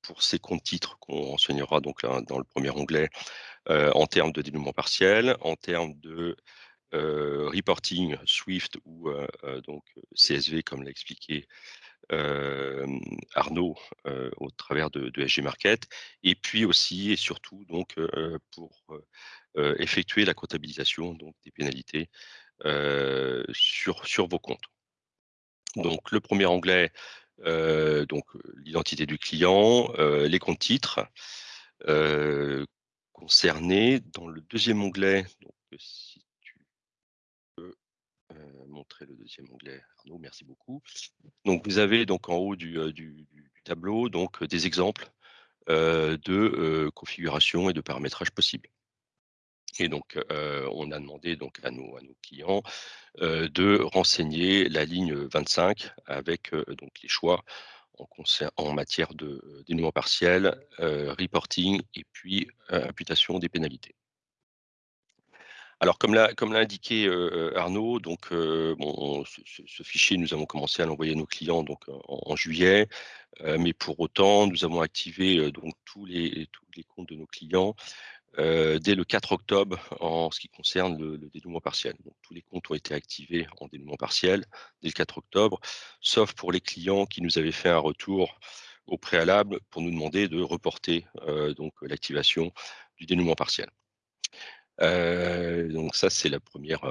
pour ces comptes titres qu'on enseignera donc dans le premier onglet en termes de dénouement partiel, en termes de reporting Swift ou donc CSV comme l'a expliqué Arnaud au travers de, SG Market, et puis aussi et surtout donc pour effectuer la comptabilisation donc des pénalités sur, sur vos comptes. Donc le premier onglet, donc l'identité du client, les comptes titres concernés. Dans le deuxième onglet, donc si montrer le deuxième onglet. Arnaud, merci beaucoup. Donc, vous avez donc en haut du, tableau donc des exemples de configuration et de paramétrage possibles. Et donc, on a demandé donc à nos, à nos clients de renseigner la ligne 25 avec donc les choix en, en matière de dénouement partiel, reporting et puis imputation des pénalités. Alors, comme l'a indiqué Arnaud, donc ce, fichier, nous avons commencé à l'envoyer à nos clients donc en, juillet, mais pour autant, nous avons activé donc tous les comptes de nos clients dès le 4 octobre en ce qui concerne le, dénouement partiel. Tous les comptes ont été activés en dénouement partiel dès le 4 octobre, sauf pour les clients qui nous avaient fait un retour au préalable pour nous demander de reporter donc l'activation du dénouement partiel. Donc ça, c'est la première,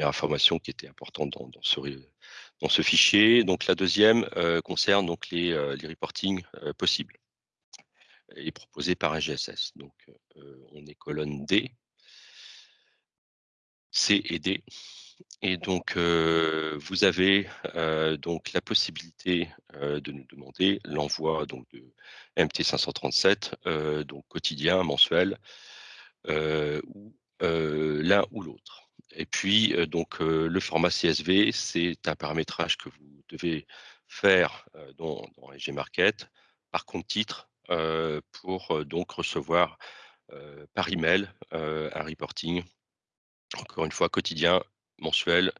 information qui était importante dans, ce, fichier. Donc la deuxième concerne donc les, reportings possibles et proposés par un GSS. Donc on est colonne D, C et D. Et donc, vous avez donc la possibilité de nous demander l'envoi de MT537, donc quotidien, mensuel, l'un ou l'autre. Et puis, euh, donc, le format CSV, c'est un paramétrage que vous devez faire dans, dans Market par compte titre pour donc recevoir par email un reporting, encore une fois quotidien, mensuel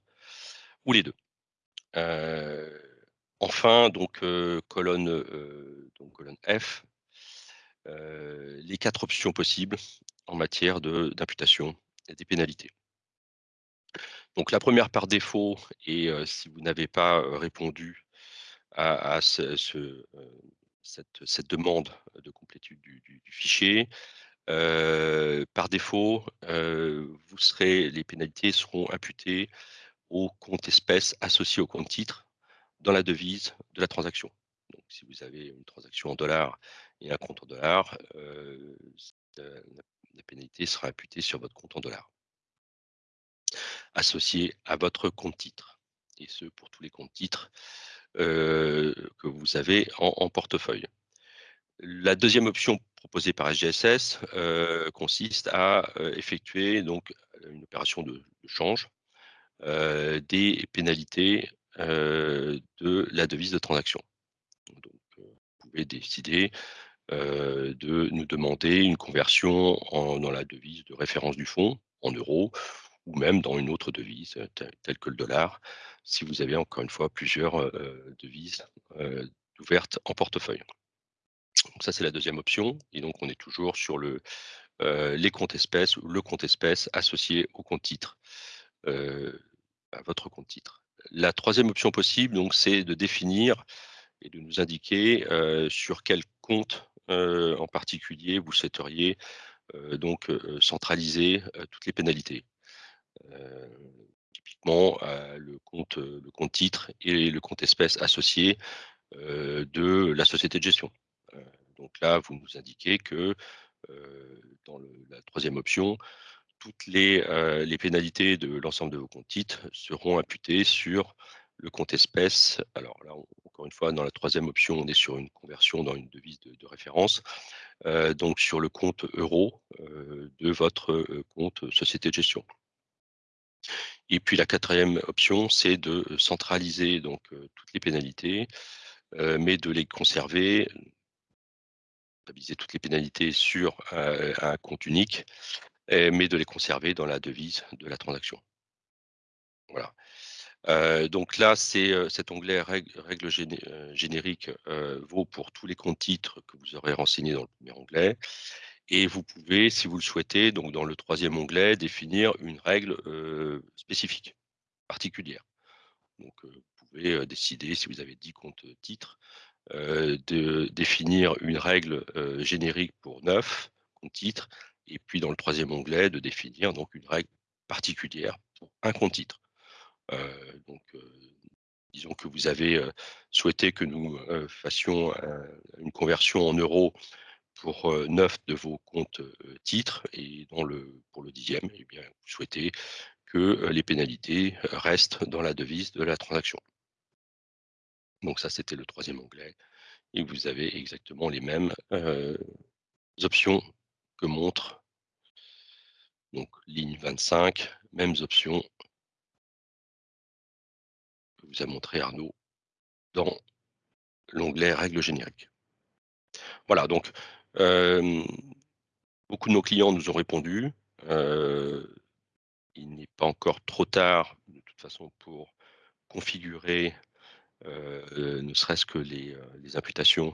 ou les deux. enfin, donc colonne F, les quatre options possibles en matière d'imputation des pénalités. Donc la première par défaut, et si vous n'avez pas répondu à, ce, cette, demande de complétude du, fichier, par défaut, vous serez, les pénalités seront imputées au compte espèce associé au compte titre dans la devise de la transaction. Donc, si vous avez une transaction en dollars et un compte en dollars, la pénalité sera imputée sur votre compte en dollars associé à votre compte titre, et ce pour tous les comptes titres que vous avez en, portefeuille. La deuxième option proposée par SGSS consiste à effectuer donc une opération de, change des pénalités de la devise de transaction. Donc, vous pouvez décider de nous demander une conversion dans la devise de référence du fonds en euros ou même dans une autre devise telle que le dollar, si vous avez encore une fois plusieurs devises ouvertes en portefeuille. Donc ça, c'est la deuxième option. Et donc, on est toujours sur le, les comptes espèces ou le compte espèce associé au compte titre, à votre compte titre. La troisième option possible, donc, c'est de définir et de nous indiquer sur quel compte en particulier vous souhaiteriez donc centraliser toutes les pénalités. typiquement, le compte, le compte titre et le compte espèce associé de la société de gestion. donc là, vous nous indiquez que dans la troisième option, toutes les, les pénalités de l'ensemble de vos comptes titres seront imputées sur le compte espèce. Alors là, encore une fois, dans la troisième option, on est sur une conversion dans une devise de, référence, donc sur le compte euro de votre compte société de gestion. Et puis la quatrième option, c'est de centraliser donc toutes les pénalités, mais de les conserver, stabiliser toutes les pénalités sur un compte unique, mais de les conserver dans la devise de la transaction. Voilà donc là, cet onglet règles génériques vaut pour tous les comptes titres que vous aurez renseignés dans le premier onglet. Et vous pouvez, si vous le souhaitez, donc dans le troisième onglet, définir une règle spécifique, particulière. Donc, vous pouvez décider, si vous avez 10 comptes titres, de définir une règle générique pour 9 comptes titres, et puis dans le troisième onglet, de définir donc une règle particulière pour un compte titre. Euh, donc, euh, disons que vous avez souhaité que nous fassions une conversion en euros pour neuf de vos comptes titres et le, pour le dixième, eh bien, vous souhaitez que les pénalités restent dans la devise de la transaction. Donc ça, c'était le troisième onglet. Et vous avez exactement les mêmes options que montre donc ligne 25, mêmes options vous a montré Arnaud dans l'onglet règles génériques. Voilà, donc beaucoup de nos clients nous ont répondu. il n'est pas encore trop tard, de toute façon, pour configurer ne serait-ce que les, imputations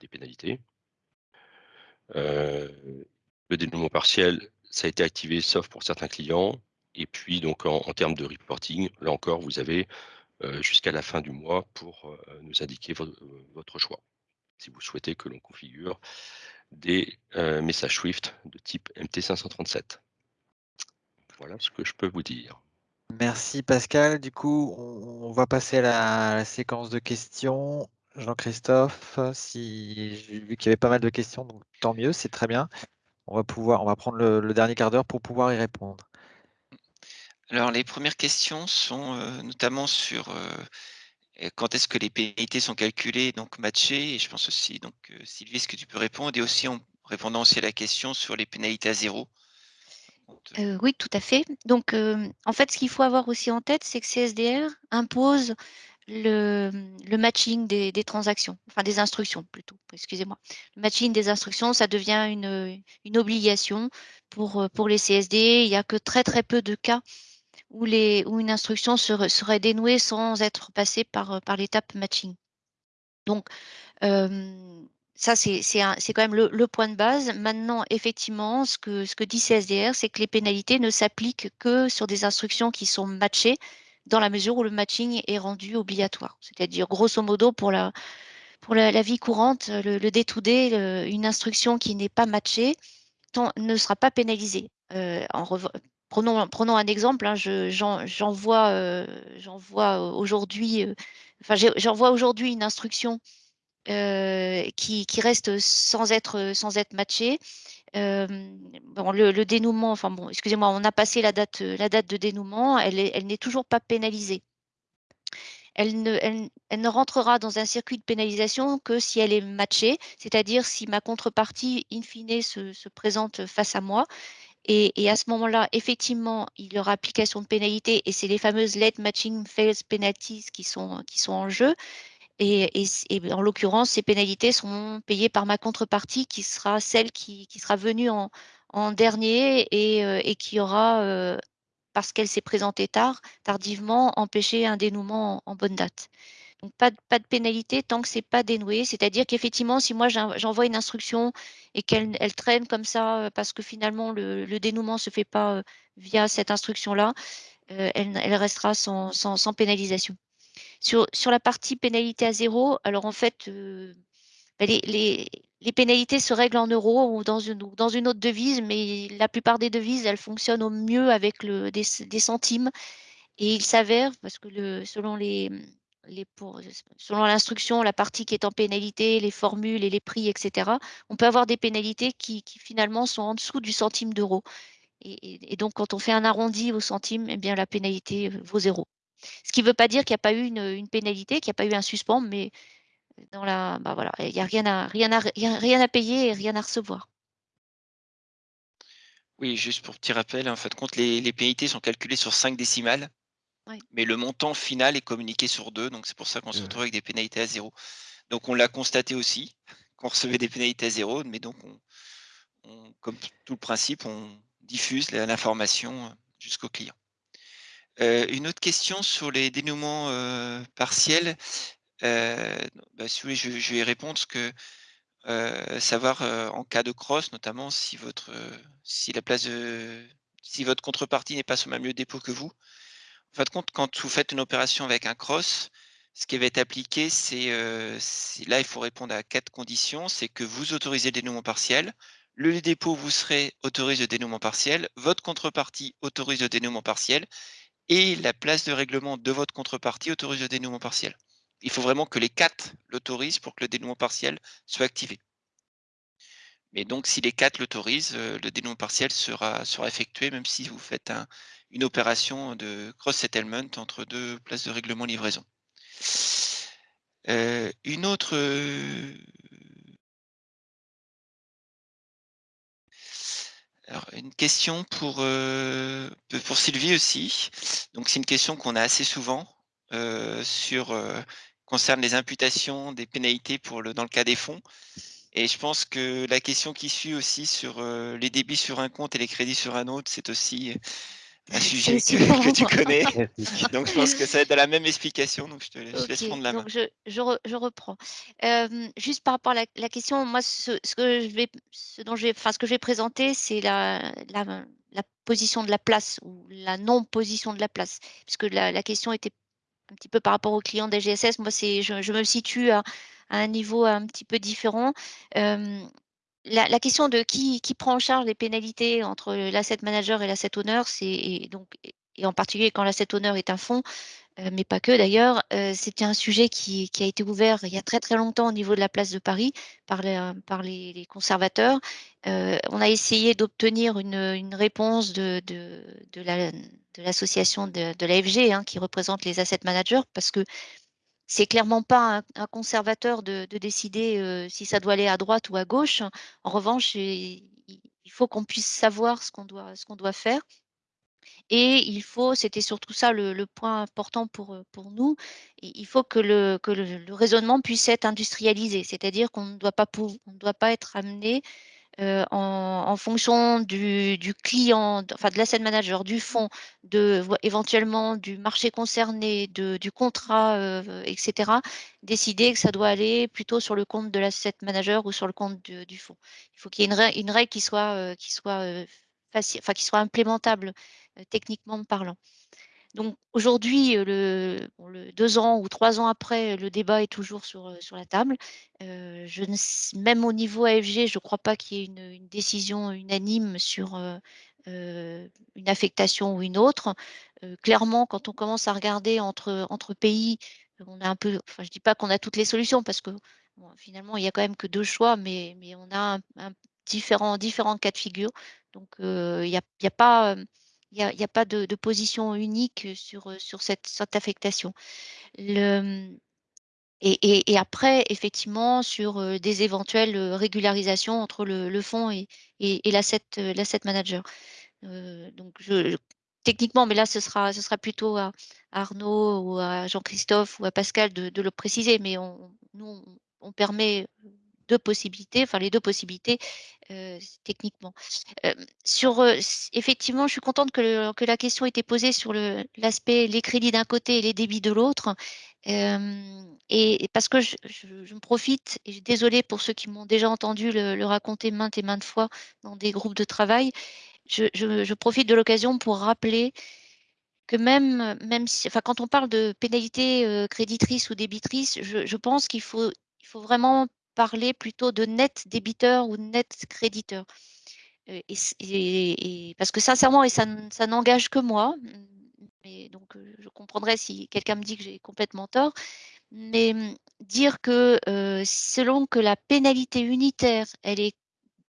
des pénalités. le dénouement partiel, ça a été activé sauf pour certains clients. Et puis, donc, en termes de reporting, là encore, vous avez jusqu'à la fin du mois pour euh, nous indiquer euh, votre choix. Si vous souhaitez que l'on configure des messages Swift de type MT537. Voilà ce que je peux vous dire. Merci Pascal. Du coup, on, va passer à la, séquence de questions. Jean-Christophe, si j'ai vu qu'il y avait pas mal de questions, donc tant mieux, c'est très bien. On va pouvoir, on va prendre le dernier quart d'heure pour pouvoir y répondre. Alors, les premières questions sont euh, notamment sur euh, quand est-ce que les pénalités sont calculées, donc matchées, et je pense aussi, donc euh, Sylvie, est-ce que tu peux répondre, et aussi en répondant aussi à la question sur les pénalités à zéro Oui, tout à fait. Donc, en fait, ce qu'il faut avoir aussi en tête, c'est que CSDR impose le, le matching des, transactions, enfin des instructions plutôt, excusez-moi. Le matching des instructions, ça devient une, une obligation pour, pour les CSD. Il n'y a que très très peu de cas où, une instruction serait, dénouée sans être passée par, par l'étape matching. Donc, euh, ça, c'est quand même le, point de base. Maintenant, effectivement, ce que, dit CSDR, c'est que les pénalités ne s'appliquent que sur des instructions qui sont matchées dans la mesure où le matching est rendu obligatoire. C'est-à-dire, grosso modo, pour la, vie courante, le, le D2D, une instruction qui n'est pas matchée ne sera pas pénalisée. Euh, prenons, un exemple, j'envoie aujourd'hui une instruction euh, qui, reste sans être, matchée. Euh, le, dénouement, excusez-moi, on a passé la date, de dénouement, elle n'est toujours pas pénalisée. Elle ne, rentrera dans un circuit de pénalisation que si elle est matchée, c'est-à-dire si ma contrepartie, in fine, se présente face à moi et, à ce moment-là, effectivement, il y aura application de pénalité et c'est les fameuses late matching fails penalties qui sont, qui sont en jeu. Et, en l'occurrence, ces pénalités sont payées par ma contrepartie qui sera celle qui, sera venue en, dernier et, euh, et, qui aura, euh, parce qu'elle s'est présentée tard, tardivement, empêché un dénouement en, en bonne date. Donc, pas de, pénalité tant que c'est pas dénoué. C'est-à-dire qu'effectivement, si moi j'envoie une instruction et qu'elle elle traîne comme ça euh, parce que finalement le, dénouement se fait pas euh, via cette instruction-là, euh, elle, restera sans, pénalisation. Sur, la partie pénalité à zéro, alors en fait, ben, les, pénalités se règlent en euros ou dans une, autre devise, mais la plupart des devises, elles fonctionnent au mieux avec des, centimes. Et il s'avère, parce que selon les, selon l'instruction, la partie qui est en pénalité, les formules et les prix, etc., on peut avoir des pénalités qui, finalement sont en dessous du centime d'euro. Et, donc, quand on fait un arrondi au centime, eh bien, la pénalité euh, vaut zéro. Ce qui ne veut pas dire qu'il n'y a pas eu une, pénalité, qu'il n'y a pas eu un suspens, mais dans la, bah voilà, il n'y a rien à, rien, à, rien à payer et rien à recevoir. Oui, juste pour petit rappel, en fait, compte, les, les pénalités sont calculées sur 5 décimales. Oui. Mais le montant final est communiqué sur deux, donc c'est pour ça qu'on se retrouve avec des pénalités à zéro. Donc on l'a constaté aussi, qu'on recevait des pénalités à zéro, mais donc on, on, comme tout le principe, on diffuse l'information euh, jusqu'au client. Euh, une autre question sur les dénouements euh, partiels. Euh, bah, si vous voulez, je, je, vais répondre ce que savoir en cas de cross, notamment si votre si la place de si votre contrepartie n'est pas sur le même lieu de dépôt que vous, en fin de compte, quand vous faites une opération avec un cross, ce qui va être appliqué, c'est euh, là, il faut répondre à quatre conditions. C'est que vous autorisez le dénouement partiel, le dépôt vous serez autorise le dénouement partiel, votre contrepartie autorise le dénouement partiel et la place de règlement de votre contrepartie autorise le dénouement partiel. Il faut vraiment que les quatre l'autorisent pour que le dénouement partiel soit activé. Mais donc, si les quatre l'autorisent, euh, le dénouement partiel sera, sera effectué, même si vous faites un, une opération de cross-settlement entre deux places de règlement livraison. Euh, une autre euh, Alors, une question pour, pour Sylvie aussi. Donc, c'est une question qu'on a assez souvent euh, sur concerne les imputations des pénalités pour le, dans le cas des fonds. Et je pense que la question qui suit aussi sur euh, les débits sur un compte et les crédits sur un autre, c'est aussi un sujet que, que, tu connais. donc, je pense que ça va être dans la même explication. Donc, je te, je okay, laisse prendre la main. Donc, je, je, re, je reprends. Euh, juste par rapport à la, la question, moi, ce, ce, que je vais, ce dont je vais, enfin, ce que je vais présenter, c'est la, la, la, position de la place ou la non-position de la place, puisque la, la, question était un petit peu par rapport aux clients des GSS. Moi, c'est, je, je, me situe à, à, un niveau un petit peu différent. Euh, la, question de qui, prend en charge les pénalités entre l'asset manager et l'asset owner, c'est donc et en particulier quand l'asset owner est un fonds, euh, mais pas que d'ailleurs, euh, c'était un sujet qui, a été ouvert il y a très très longtemps au niveau de la place de Paris par les, les conservateurs. Euh, on a essayé d'obtenir une, réponse de, l'association la, de, de, l'AFG hein, qui représente les asset managers parce que c'est clairement pas un, conservateur de, de décider euh, si ça doit aller à droite ou à gauche. En revanche, il, faut qu'on puisse savoir ce qu'on doit, faire. Et il faut, c'était surtout ça le, point important pour, pour nous, il faut que, le, raisonnement puisse être industrialisé, c'est-à-dire qu'on ne doit pas, ne doit pas être amené euh, en, fonction du, client, enfin de l'asset manager, du fonds, de, éventuellement du marché concerné, de, du contrat, euh, etc., décider que ça doit aller plutôt sur le compte de l'asset manager ou sur le compte du fonds. Il faut qu'il y ait une, règle qui soit, euh, qui soit facile, enfin qui soit implémentable techniquement parlant. Donc aujourd'hui, deux ans ou trois ans après, le débat est toujours sur, la table. même au niveau AFG, je ne crois pas qu'il y ait une, décision unanime sur une affectation ou une autre. clairement, quand on commence à regarder entre, pays, on a un peu, enfin, je ne dis pas qu'on a toutes les solutions parce que finalement, il n'y a quand même que deux choix, mais, on a un, différents, cas de figure. Donc, il n'y a, pas il n'y a, pas de, position unique sur, sur cette, affectation. Et, après, effectivement, sur des éventuelles régularisations entre le, fonds et, et, l'asset manager. donc, techniquement, mais là, ce sera, ce sera plutôt à, Arnaud ou à Jean-Christophe ou à Pascal de, le préciser, mais on, nous, on permet deux possibilités, enfin les deux possibilités euh, techniquement. Euh, sur, euh, effectivement, je suis contente que, la question ait été posée sur l'aspect les crédits d'un côté et les débits de l'autre. et parce que je, me profite, et désolée pour ceux qui m'ont déjà entendu le, raconter maintes et maintes fois dans des groupes de travail, je, profite de l'occasion pour rappeler que même, même si, enfin, quand on parle de pénalité créditrice ou débitrice, je, je pense qu'il faut, il faut vraiment parler plutôt de net débiteur ou net créditeur. Euh, parce que sincèrement, et ça, n'engage que moi, mais donc euh, je comprendrais si quelqu'un me dit que j'ai complètement tort, mais hum, dire que euh, selon que la pénalité unitaire, elle est,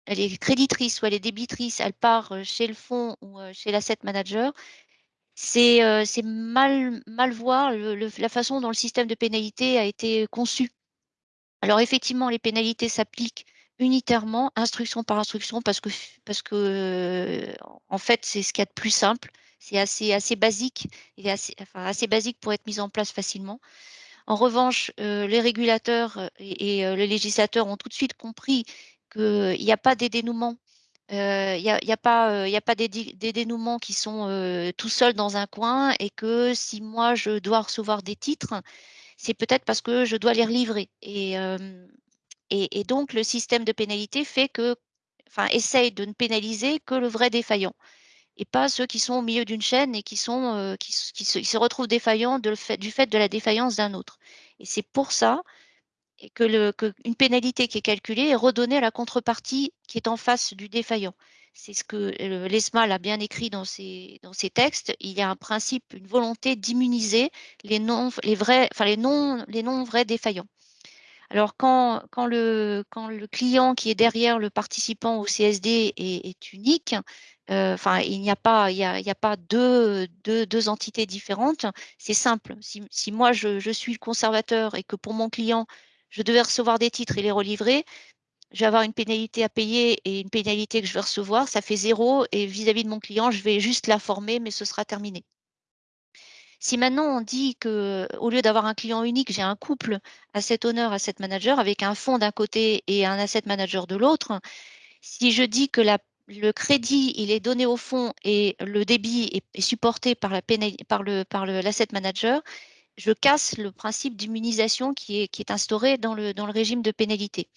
elle est créditrice ou elle est débitrice, elle part chez le fonds ou chez l'asset manager, c'est mal, mal voir la façon dont le système de pénalité a été conçu. Alors effectivement, les pénalités s'appliquent unitairement, instruction par instruction, parce que, en fait, c'est ce qu'il y a de plus simple. C'est assez, basique, assez, basique pour être mis en place facilement. En revanche, les régulateurs et, les législateurs ont tout de suite compris qu'il n'y a pas des dénouements. Il n'y a, des dénouements qui sont tout seuls dans un coin et que si moi je dois recevoir des titres, c'est peut-être parce que je dois les relivrer. Et, donc, le système de pénalité fait que, enfin, essaye de ne pénaliser que le vrai défaillant et pas ceux qui sont au milieu d'une chaîne et qui, se, retrouvent défaillants du fait de la défaillance d'un autre. Et c'est pour ça que, le, que, une pénalité qui est calculée est redonnée à la contrepartie qui est en face du défaillant. C'est ce que l'ESMA l'a bien écrit dans ses, dans ses textes. Il y a un principe, une volonté d'immuniser les non, les vrais, les non, les non vrais défaillants. Alors, quand, le, client qui est derrière le participant au CSD est, unique, euh, il n'y a pas, deux, deux, entités différentes. C'est simple. Si, si moi, je, je, suis le conservateur et que pour mon client, je devais recevoir des titres et les relivrer, je vais avoir une pénalité à payer et une pénalité que je vais recevoir, ça fait zéro. Et vis-à-vis de mon client, je vais juste la former, mais ce sera terminé. Si maintenant on dit que au lieu d'avoir un client unique, j'ai un couple asset owner, asset manager avec un fonds d'un côté et un asset manager de l'autre, si je dis que le crédit est donné au fonds et le débit est, supporté par l'asset manager, je casse le principe d'immunisation qui est, instauré dans le régime de pénalité.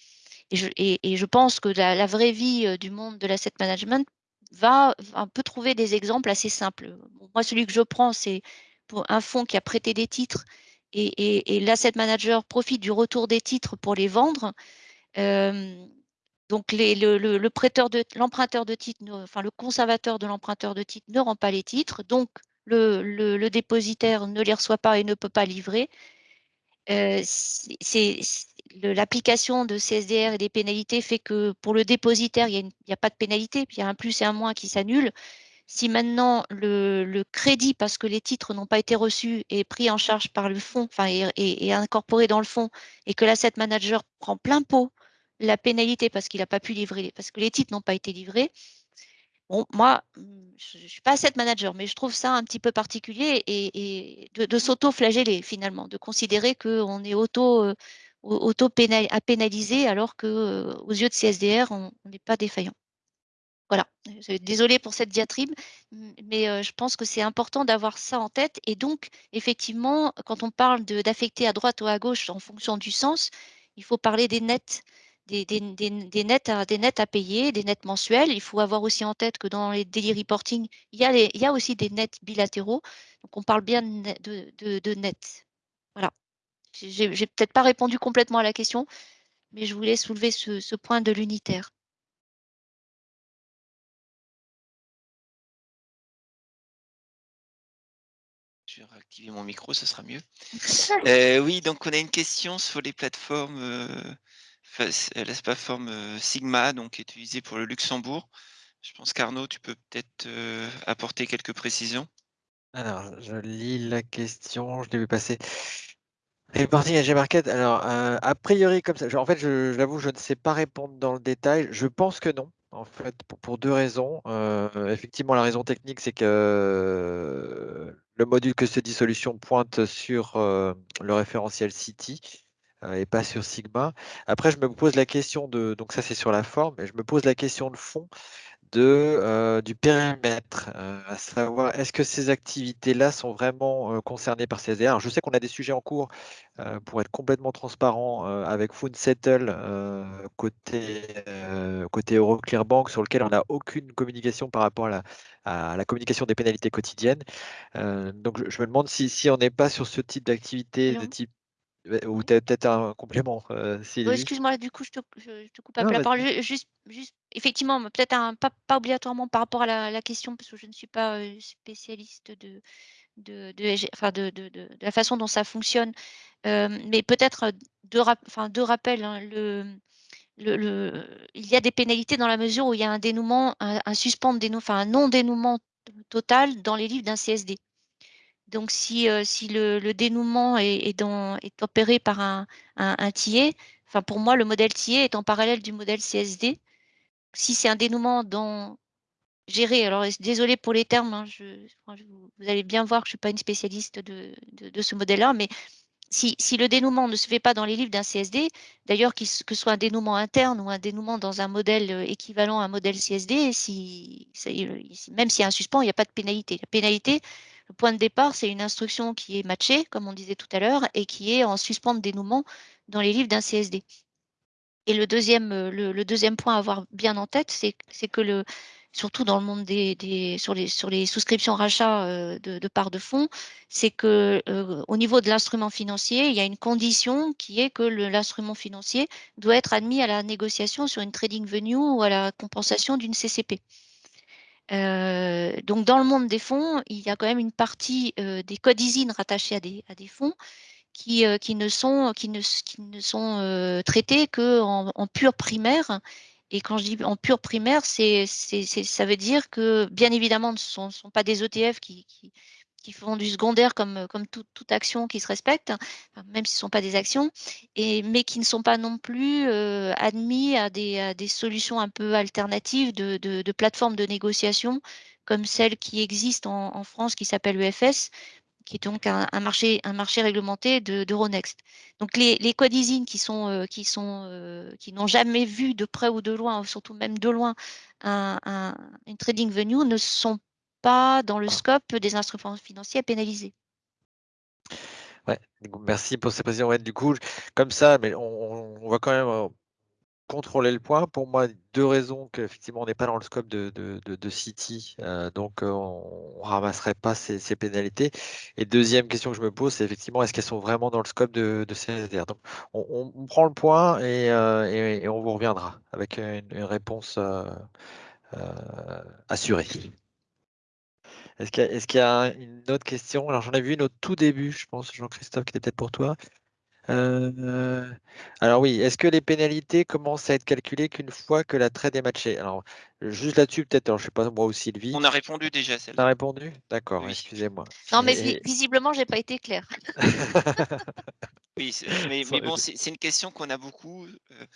Et je, pense que la, vraie vie du monde de l'asset management va un peu trouver des exemples assez simples. Moi, celui que je prends, c'est pour un fonds qui a prêté des titres et, l'asset manager profite du retour des titres pour les vendre. Donc, le, prêteur l'emprunteur de titres, enfin le conservateur de l'emprunteur de titres ne rend pas les titres, donc le, dépositaire ne les reçoit pas et ne peut pas livrer. C'est l'application de CSDR et des pénalités fait que pour le dépositaire, il n'y a, pas de pénalité, il y a un plus et un moins qui s'annulent. Si maintenant le, crédit, parce que les titres n'ont pas été reçus, est pris en charge par le fonds, enfin, et, incorporé dans le fonds, et que l'asset manager prend plein pot la pénalité parce qu'il n'a pas pu livrer, parce que les titres n'ont pas été livrés, Moi, mmh, je ne suis pas asset manager, mais je trouve ça un petit peu particulier et, de, s'auto-flageller finalement, de considérer qu'on est auto, euh, auto -pénal, à pénaliser alors que euh, yeux de CSDR, on n'est pas défaillant. Voilà, désolée pour cette diatribe, mais euh, je pense que c'est important d'avoir ça en tête. Et donc, effectivement, quand on parle d'affecter à droite ou à gauche en fonction du sens, il faut parler des nets des, des, des, nets à, des nets à payer, des nets mensuels. Il faut avoir aussi en tête que dans les daily reporting, il y a, il y a aussi des nets bilatéraux. Donc, on parle bien de, de, de nets. Voilà. J'ai peut-être pas répondu complètement à la question, mais je voulais soulever ce, ce point de l'unitaire. Je vais réactiver mon micro, ça sera mieux. Euh, oui, donc on a une question sur les plateformes euh, la plateforme euh, Sigma, donc utilisée pour le Luxembourg. Je pense qu'Arnaud, tu peux peut-être euh, apporter quelques précisions. Alors, je lis la question, je l'ai vu passer. Reporting AG Market, alors, euh, a priori, comme ça, en fait, je, j'avoue, je ne sais pas répondre dans le détail. Je pense que non, en fait, pour, deux raisons. effectivement, la raison technique, c'est que le module que se dit solution pointe sur le référentiel City. Euh, et pas sur Sigma. Après, je me pose la question de, donc ça c'est sur la forme, et je me pose la question de fond de, euh, du périmètre, euh, à savoir est-ce que ces activités-là sont vraiment concernées par Alors, Je sais qu'on a des sujets en cours pour être complètement transparent avec Food Settle côté, côté Euroclear Bank sur lequel on n'a aucune communication par rapport à la, à la communication des pénalités quotidiennes. donc je, me demande si, si on n'est pas sur ce type d'activité de type ou tu as peut-être un complément, euh, excuse-moi, du coup, je te, je, coupe un peu la parole. Juste, juste, effectivement, peut-être pas, pas, obligatoirement par rapport à la, question, parce que je ne suis pas euh, spécialiste de, de, de, enfin de, de, la façon dont ça fonctionne, euh, mais peut-être deux, enfin, deux rappels. Hein, le, le, le, il y a des pénalités dans la mesure où il y a un dénouement, un, un suspens de dénouement, enfin un non-dénouement total dans les livres d'un CSD. Donc, si, euh, si le, dénouement est, est, opéré par un, un, enfin pour moi, le modèle TIE est en parallèle du modèle CSD. Si c'est un dénouement dans, géré, alors désolé pour les termes, hein, vous allez bien voir que je ne suis pas une spécialiste de, de, ce modèle-là, mais si, si, le dénouement ne se fait pas dans les livres d'un CSD, d'ailleurs que ce soit un dénouement interne ou un dénouement dans un modèle euh, équivalent à un modèle CSD, si, même s'il y a un suspens, il n'y a pas de pénalité. La pénalité, le point de départ, c'est une instruction qui est matchée, comme on disait tout à l'heure, et qui est en suspens de dénouement dans les livres d'un CSD. Et le deuxième, euh, le, deuxième point à avoir bien en tête, c'est que le, surtout dans le monde des, sur, les, souscriptions rachats euh, de, de parts de fonds, c'est que euh, au niveau de l'instrument financier, il y a une condition qui est que l'instrument financier doit être admis à la négociation sur une trading venue ou à la compensation d'une CCP. Donc, dans le monde des fonds, il y a quand même une partie des codizines rattachés à des, fonds qui, qui, ne sont, qui ne, sont traités qu'en en pur primaire. Et quand je dis en pur primaire, ça veut dire que, bien évidemment, ce ne sont, pas des ETF qui, qui, qui font du secondaire comme, comme toute action qui se respecte, même si ce ne sont pas des actions, et, mais qui ne sont pas non plus euh, admis à des, des, solutions un peu alternatives de, de, plateformes de négociation comme celle qui existe en, France qui s'appelle EFS, qui est donc un, marché, un marché réglementé d'Euronext. donc les, les sont, euh, qui euh, n'ont jamais vu de près ou de loin, surtout même de loin, un, un, une trading venue ne sont pas dans le scope des instruments financiers à pénaliser. Ouais, merci pour cette précision. du coup, comme ça, mais on, va quand même euh, contrôler le point. Pour moi, deux raisons qu'effectivement, on n'est pas dans le scope de, de, City, euh, donc euh, on ne ramasserait pas ces, pénalités. Et deuxième question que je me pose, c'est effectivement, est-ce qu'elles sont vraiment dans le scope de, CSDR Donc, on, prend le point et, et, on vous reviendra avec une, une réponse assurée. Est-ce qu'il y, a une autre question? Alors, j'en ai vu une au tout début, je pense, Jean-Christophe, qui était peut-être pour toi. Euh, alors oui, est-ce que les pénalités commencent à être calculées qu'une fois que la trade est matchée? Alors, juste là-dessus, peut-être, je ne sais pas, moi ou Sylvie. On a répondu déjà, celle On a répondu? D'accord, excusez-moi. Non, mais visiblement, je n'ai pas été clair. Oui, mais bon, c'est une question qu'on a beaucoup,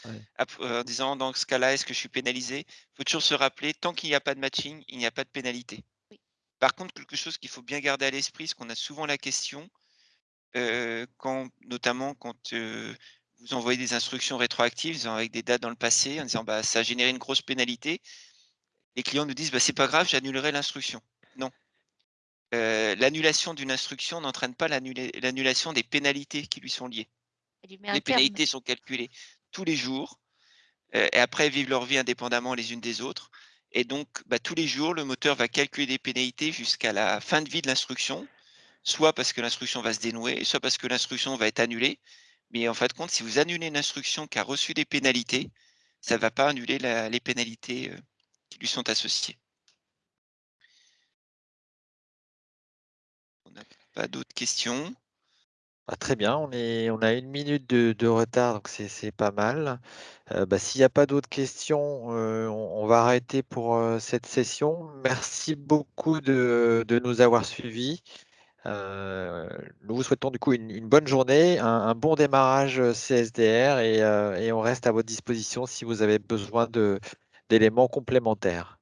Ouais. ap en disant: «Dans ce cas-là, est-ce que je suis pénalisé?» Il faut toujours se rappeler, tant qu'il n'y a pas de matching, il n'y a pas de pénalité. Par contre, quelque chose qu'il faut bien garder à l'esprit, parce qu'on a souvent la question, quand notamment quand, vous envoyez des instructions rétroactives, avec des dates dans le passé, en disant: «Bah, ça a généré une grosse pénalité». Les clients nous disent: «Bah, c'est pas grave, j'annulerai l'instruction». Non. L'annulation d'une instruction n'entraîne pas l'annulation des pénalités qui lui sont liées. Les terme. pénalités sont calculées tous les jours, et après vivent leur vie indépendamment les unes des autres et donc, bah, tous les jours, le moteur va calculer des pénalités jusqu'à la fin de vie de l'instruction, soit parce que l'instruction va se dénouer, soit parce que l'instruction va être annulée. Mais en fin de compte, si vous annulez une instruction qui a reçu des pénalités, ça va pas annuler les pénalités, heu, qui lui sont associées. On n'a pas d'autres questions? Bah, très bien, on a 1 minute de retard, donc c'est pas mal. Heu, bah, s'il y a pas d'autres questions, heu, on va arrêter pour, heu, cette session. Merci beaucoup de nous avoir suivis. Nous vous souhaitons du coup une une bonne journée, un bon démarrage, CSDR et on reste à votre disposition si vous avez besoin d'éléments complémentaires.